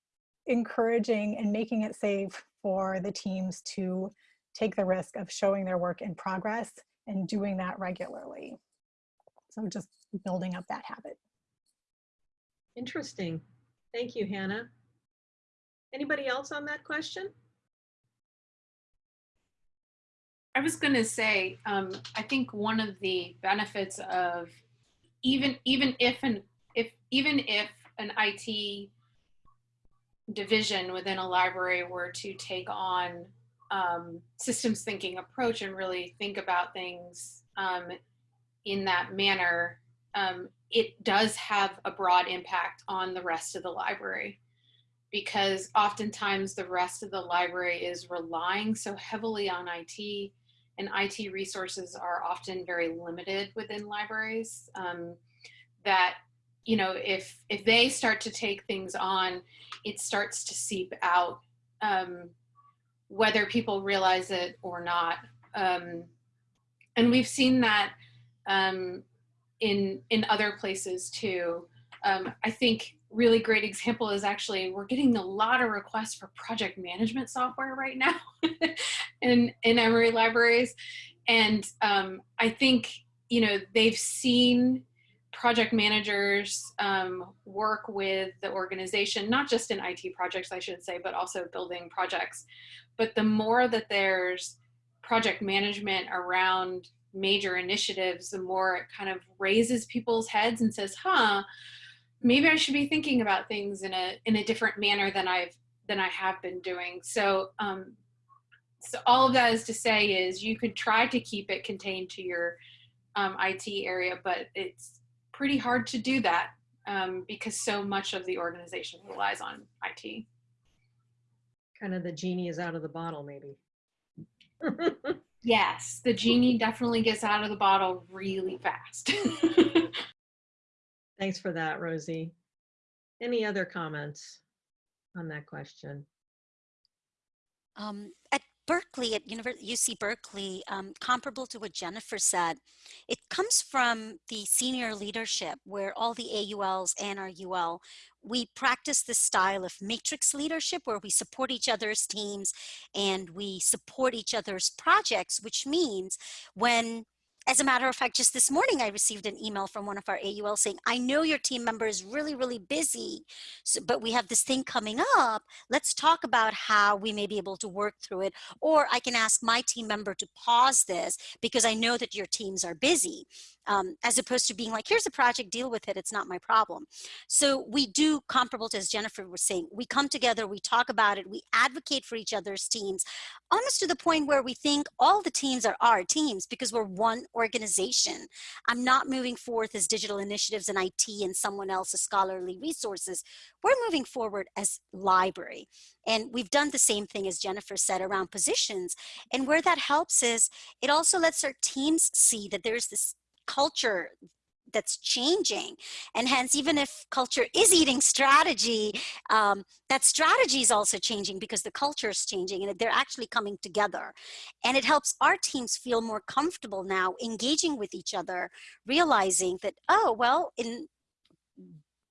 encouraging and making it safe for the teams to take the risk of showing their work in progress and doing that regularly. So just building up that habit. Interesting. Thank you, Hannah. Anybody else on that question? I was going to say, um, I think one of the benefits of even even if an if even if an IT division within a library were to take on um, systems thinking approach and really think about things um, in that manner, um, it does have a broad impact on the rest of the library. Because oftentimes the rest of the library is relying so heavily on IT and IT resources are often very limited within libraries um, that you know if if they start to take things on it starts to seep out um, whether people realize it or not um, and we've seen that um, in in other places too. Um, I think really great example is actually we're getting a lot of requests for project management software right now [laughs] in in Emory libraries, and um, I think you know they've seen project managers um, work with the organization, not just in IT projects, I should say, but also building projects. But the more that there's project management around major initiatives, the more it kind of raises people's heads and says, huh, maybe I should be thinking about things in a in a different manner than I've than I have been doing. So um, so all of that is to say is you could try to keep it contained to your um, IT area, but it's pretty hard to do that um, because so much of the organization relies on IT. Kind of the genie is out of the bottle, maybe. [laughs] yes, the genie definitely gets out of the bottle really fast. [laughs] Thanks for that, Rosie. Any other comments on that question? Um, at Berkeley, at UC Berkeley, um, comparable to what Jennifer said, it comes from the senior leadership where all the AULs and our UL, we practice this style of matrix leadership where we support each other's teams and we support each other's projects, which means when as a matter of fact, just this morning, I received an email from one of our AUL saying, I know your team member is really, really busy, so, but we have this thing coming up. Let's talk about how we may be able to work through it. Or I can ask my team member to pause this because I know that your teams are busy um, as opposed to being like, here's a project, deal with it, it's not my problem. So we do comparable to, as Jennifer was saying, we come together, we talk about it, we advocate for each other's teams, almost to the point where we think all the teams are our teams because we're one organization. I'm not moving forth as digital initiatives and IT and someone else's scholarly resources. We're moving forward as library. And we've done the same thing as Jennifer said around positions. And where that helps is it also lets our teams see that there's this culture that's changing. And hence even if culture is eating strategy um, that strategy is also changing because the culture is changing and they're actually coming together. And it helps our teams feel more comfortable now engaging with each other realizing that oh well in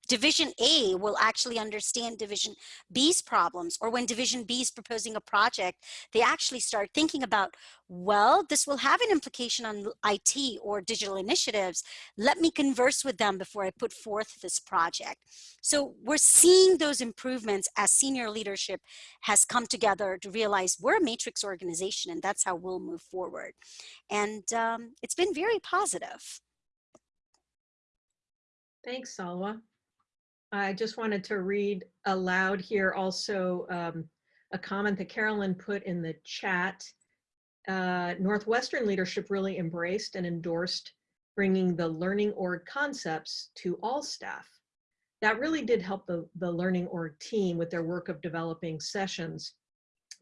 division A will actually understand division B's problems or when division B is proposing a project they actually start thinking about well this will have an implication on IT or digital initiatives. Let me converse with them before I put forth this project. So we're seeing those improvements as senior leadership has come together to realize we're a matrix organization and that's how we'll move forward. And um, it's been very positive. Thanks, Salwa. I just wanted to read aloud here also um, a comment that Carolyn put in the chat. Uh, Northwestern leadership really embraced and endorsed bringing the learning org concepts to all staff. That really did help the, the learning org team with their work of developing sessions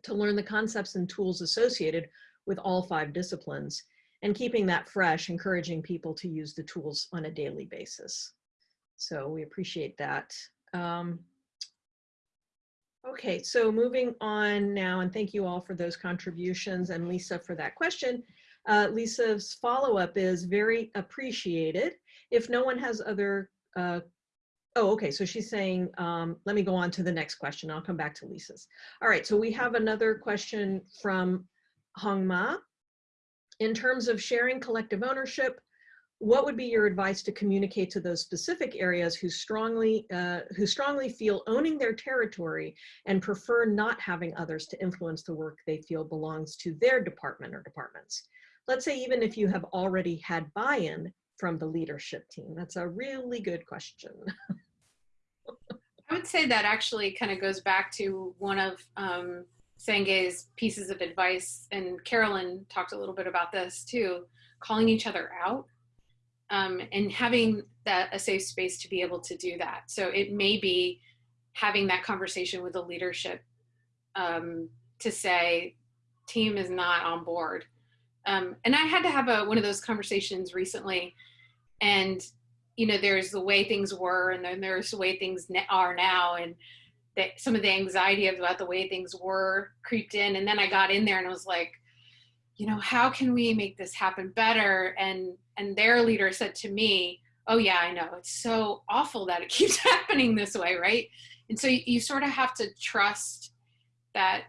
to learn the concepts and tools associated with all five disciplines and keeping that fresh, encouraging people to use the tools on a daily basis. So we appreciate that. Um, okay, so moving on now, and thank you all for those contributions and Lisa for that question. Uh, Lisa's follow-up is very appreciated. If no one has other, uh, oh, okay, so she's saying, um, let me go on to the next question. I'll come back to Lisa's. All right, so we have another question from Hong Ma. In terms of sharing collective ownership, what would be your advice to communicate to those specific areas who strongly uh, who strongly feel owning their territory and prefer not having others to influence the work they feel belongs to their department or departments? Let's say even if you have already had buy-in from the leadership team. That's a really good question. [laughs] I would say that actually kind of goes back to one of um, pieces of advice and carolyn talked a little bit about this too calling each other out um, and having that a safe space to be able to do that. So it may be having that conversation with the leadership um, to say, team is not on board. Um, and I had to have a, one of those conversations recently and you know, there's the way things were and then there's the way things are now. And that some of the anxiety about the way things were creeped in. And then I got in there and I was like, you know, how can we make this happen better? And, and their leader said to me, oh yeah, I know. It's so awful that it [laughs] keeps happening this way, right? And so you, you sort of have to trust that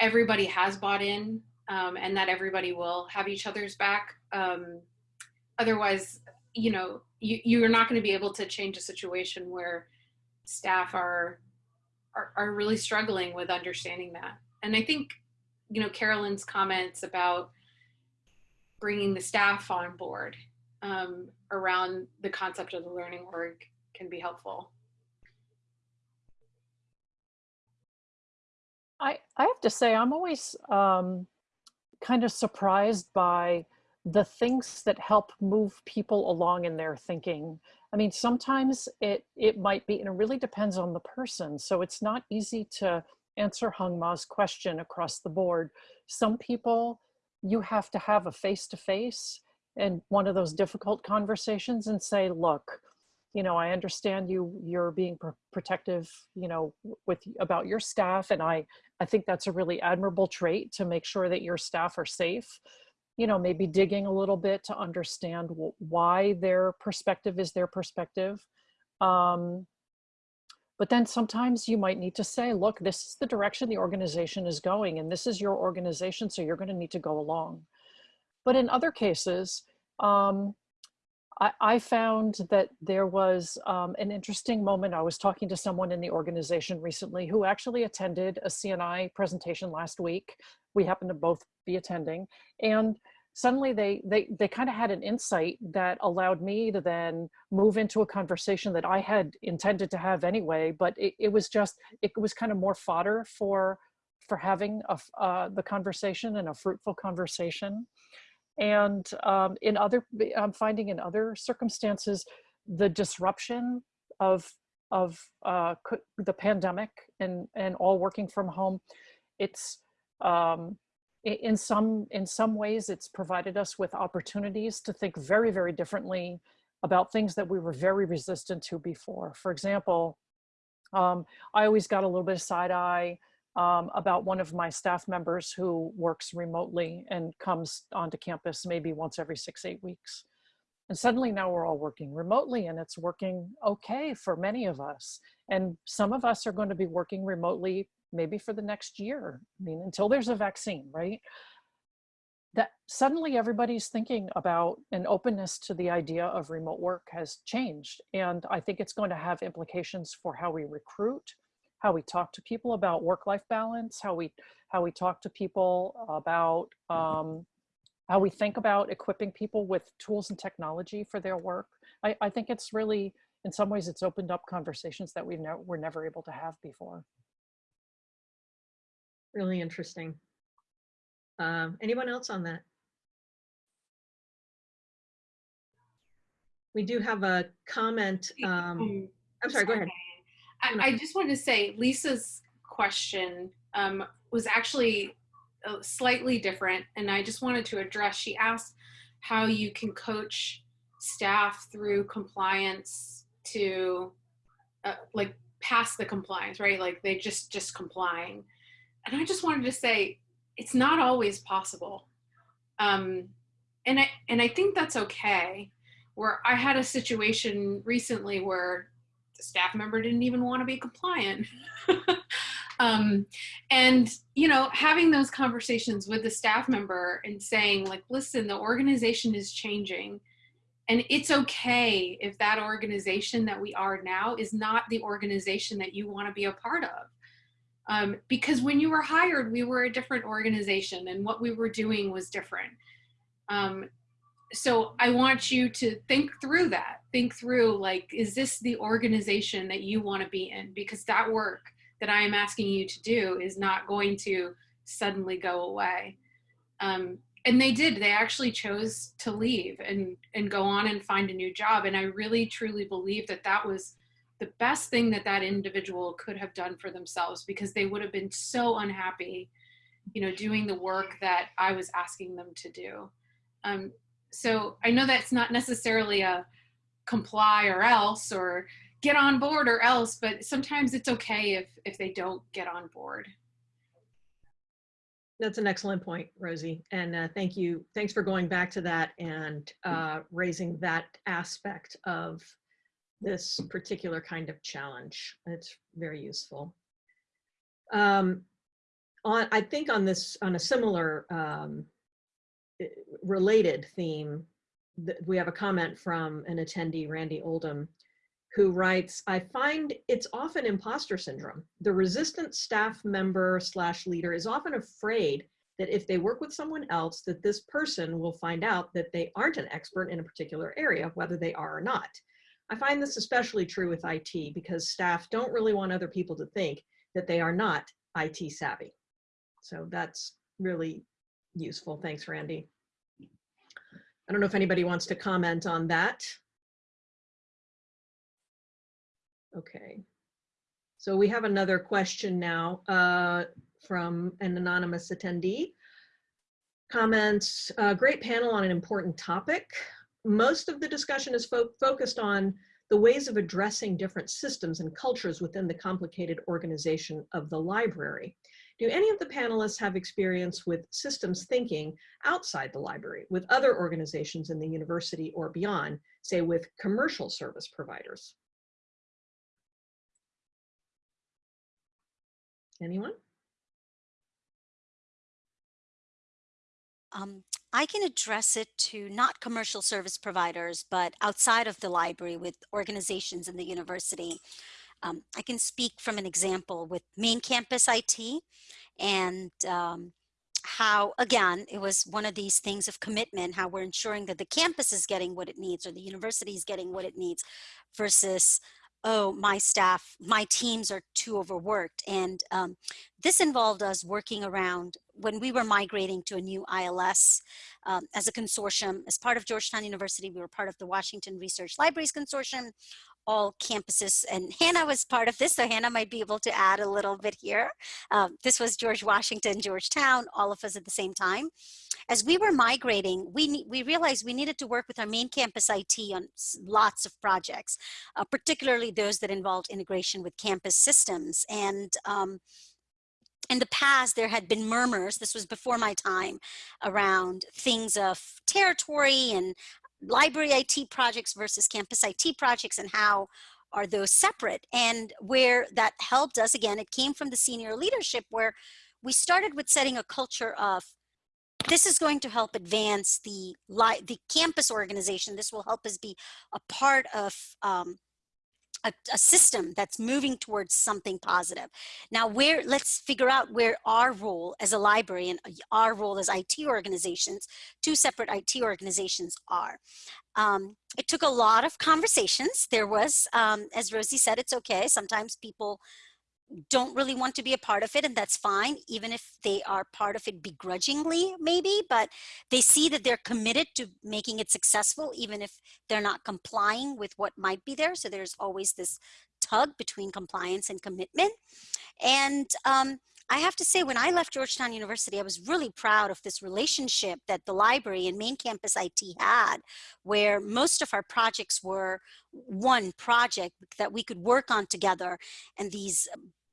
everybody has bought in um, and that everybody will have each other's back. Um, otherwise, you know, you, you're not going to be able to change a situation where staff are, are, are really struggling with understanding that. And I think, you know, Carolyn's comments about bringing the staff on board um, around the concept of the learning org can be helpful. I, I have to say, I'm always um, kind of surprised by the things that help move people along in their thinking. I mean, sometimes it, it might be, and it really depends on the person. So it's not easy to answer Hung Ma's question across the board. Some people, you have to have a face-to-face -face and one of those difficult conversations and say, look, you know, I understand you, you're being pr protective, you know, with about your staff. And I, I think that's a really admirable trait to make sure that your staff are safe you know, maybe digging a little bit to understand why their perspective is their perspective. Um, but then sometimes you might need to say, look, this is the direction the organization is going and this is your organization, so you're gonna need to go along. But in other cases, um, I, I, found that there was um, an interesting moment. I was talking to someone in the organization recently who actually attended a CNI presentation last week. We happened to both be attending and suddenly they they they kind of had an insight that allowed me to then move into a conversation that I had intended to have anyway but it, it was just it was kind of more fodder for for having a, uh, the conversation and a fruitful conversation. And um, in other I'm finding in other circumstances the disruption of of uh, the pandemic and and all working from home it's um, in some in some ways it's provided us with opportunities to think very very differently about things that we were very resistant to before. For example um, i always got a little bit of side eye um, about one of my staff members who works remotely and comes onto campus maybe once every six eight weeks. And suddenly now we're all working remotely and it's working okay for many of us. And some of us are going to be working remotely maybe for the next year. I mean, until there's a vaccine, right? That suddenly everybody's thinking about an openness to the idea of remote work has changed. And I think it's going to have implications for how we recruit, how we talk to people about work-life balance, how we how we talk to people about um, how we think about equipping people with tools and technology for their work. I, I think it's really, in some ways, it's opened up conversations that we ne were never able to have before really interesting. Um, anyone else on that? We do have a comment. Um, I'm sorry, go ahead. I, I, just wanted to say Lisa's question um, was actually uh, slightly different and I just wanted to address, she asked how you can coach staff through compliance to uh, like pass the compliance, right? Like they just, just complying and I just wanted to say, it's not always possible. Um, and I, and I think that's okay. Where I had a situation recently where the staff member didn't even want to be compliant. [laughs] um, and, you know, having those conversations with the staff member and saying like, listen, the organization is changing and it's okay if that organization that we are now is not the organization that you want to be a part of. Um, because when you were hired, we were a different organization and what we were doing was different. Um, so I want you to think through that. Think through like, is this the organization that you want to be in? Because that work that I am asking you to do is not going to suddenly go away. Um, and they did they actually chose to leave and and go on and find a new job and i really truly believe that that was the best thing that that individual could have done for themselves because they would have been so unhappy you know doing the work that i was asking them to do um, so i know that's not necessarily a comply or else or get on board or else but sometimes it's okay if if they don't get on board That's an excellent point, Rosie. And uh, thank you. Thanks for going back to that and uh, raising that aspect of this particular kind of challenge. It's very useful. Um, on, I think on this, on a similar um, related theme, we have a comment from an attendee, Randy Oldham, who writes, I find it's often imposter syndrome. The resistant staff member slash leader is often afraid that if they work with someone else, that this person will find out that they aren't an expert in a particular area, whether they are or not. I find this especially true with IT because staff don't really want other people to think that they are not IT savvy. So that's really useful. Thanks, Randy. I don't know if anybody wants to comment on that. Okay. So we have another question now uh, from an anonymous attendee. Comments, uh, great panel on an important topic. Most of the discussion is fo focused on the ways of addressing different systems and cultures within the complicated organization of the library. Do any of the panelists have experience with systems thinking outside the library, with other organizations in the university or beyond, say with commercial service providers? Anyone? Um, I can address it to not commercial service providers, but outside of the library with organizations in the university. Um, I can speak from an example with main campus IT and um, how, again, it was one of these things of commitment, how we're ensuring that the campus is getting what it needs or the university is getting what it needs versus oh, my staff, my teams are too overworked. And um, this involved us working around when we were migrating to a new ILS um, as a consortium, as part of Georgetown University, we were part of the Washington Research Libraries Consortium, all campuses, and [laughs] Hannah was part of this, so Hannah might be able to add a little bit here. Um, this was George Washington, Georgetown, all of us at the same time. As we were migrating, we, we realized we needed to work with our main campus IT on lots of projects, uh, particularly those that involved integration with campus systems. And um, in the past, there had been murmurs, this was before my time, around things of territory and library IT projects versus campus IT projects and how are those separate? And where that helped us again it came from the senior leadership where we started with setting a culture of this is going to help advance the the campus organization. This will help us be a part of um, a, a, system that's moving towards something positive. Now, where let's figure out where our role as a library and our role as IT organizations, two separate IT organizations are. Um, it took a lot of conversations. There was, um, as Rosie said, it's okay. Sometimes people don't really want to be a part of it and that's fine even if they are part of it begrudgingly maybe but they see that they're committed to making it successful even if they're not complying with what might be there so there's always this tug between compliance and commitment and um, I have to say, when I left Georgetown University, I was really proud of this relationship that the library and main campus IT had, where most of our projects were one project that we could work on together. And these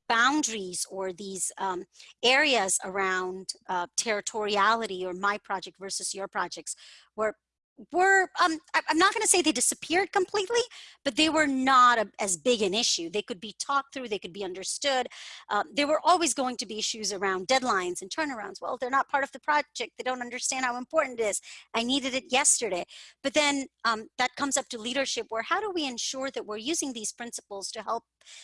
boundaries or these um, areas around uh, territoriality or my project versus your projects were were um, I'm not going to say they disappeared completely, but they were not a, as big an issue. They could be talked through, they could be understood. Um, there were always going to be issues around deadlines and turnarounds. Well, they're not part of the project. They don't understand how important it is. I needed it yesterday. But then um, that comes up to leadership where how do we ensure that we're using these principles to help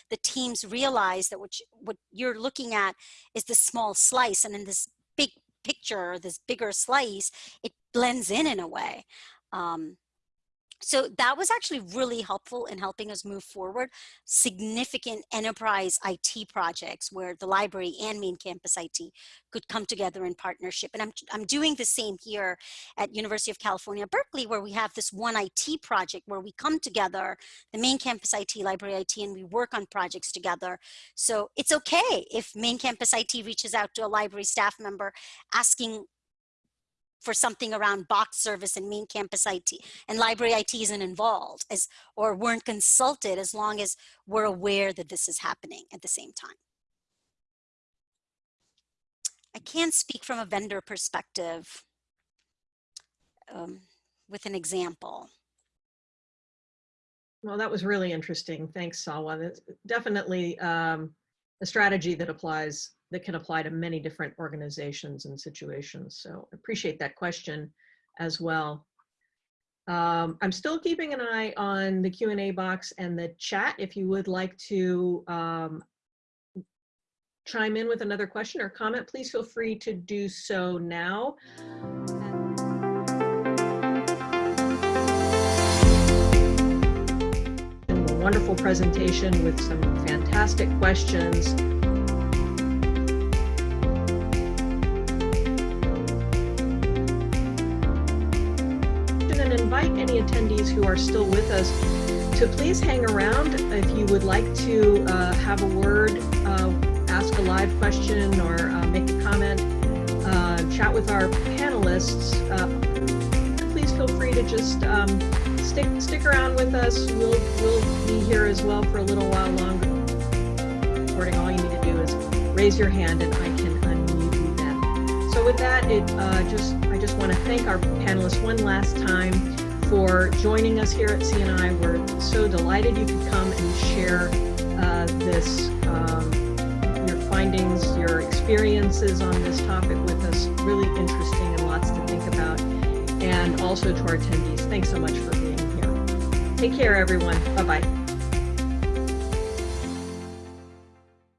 the teams realize that what, you, what you're looking at is the small slice and in this big picture, or this bigger slice, it blends in in a way. Um, so that was actually really helpful in helping us move forward significant enterprise IT projects where the library and main campus IT could come together in partnership. And I'm, I'm doing the same here at University of California, Berkeley, where we have this one IT project where we come together, the main campus IT, library IT, and we work on projects together. So it's okay if main campus IT reaches out to a library staff member asking for something around box service and main campus IT and library IT isn't involved as or weren't consulted as long as we're aware that this is happening at the same time. I can speak from a vendor perspective um, with an example. Well, that was really interesting. Thanks, Salwa. That's definitely um, a strategy that applies that can apply to many different organizations and situations. So appreciate that question as well. Um, I'm still keeping an eye on the Q&A box and the chat. If you would like to um, chime in with another question or comment, please feel free to do so now. A wonderful presentation with some fantastic questions. Invite any attendees who are still with us to please hang around if you would like to uh, have a word, uh, ask a live question or uh, make a comment, uh, chat with our panelists. Uh, please feel free to just um, stick stick around with us. We'll we'll be here as well for a little while longer. Recording. All you need to do is raise your hand and I can unmute you then. So with that, it uh, just I just want to thank our panelists one last time for joining us here at CNI. We're so delighted you could come and share uh, this, um, your findings, your experiences on this topic with us. Really interesting and lots to think about. And also to our attendees, thanks so much for being here. Take care, everyone. Bye-bye.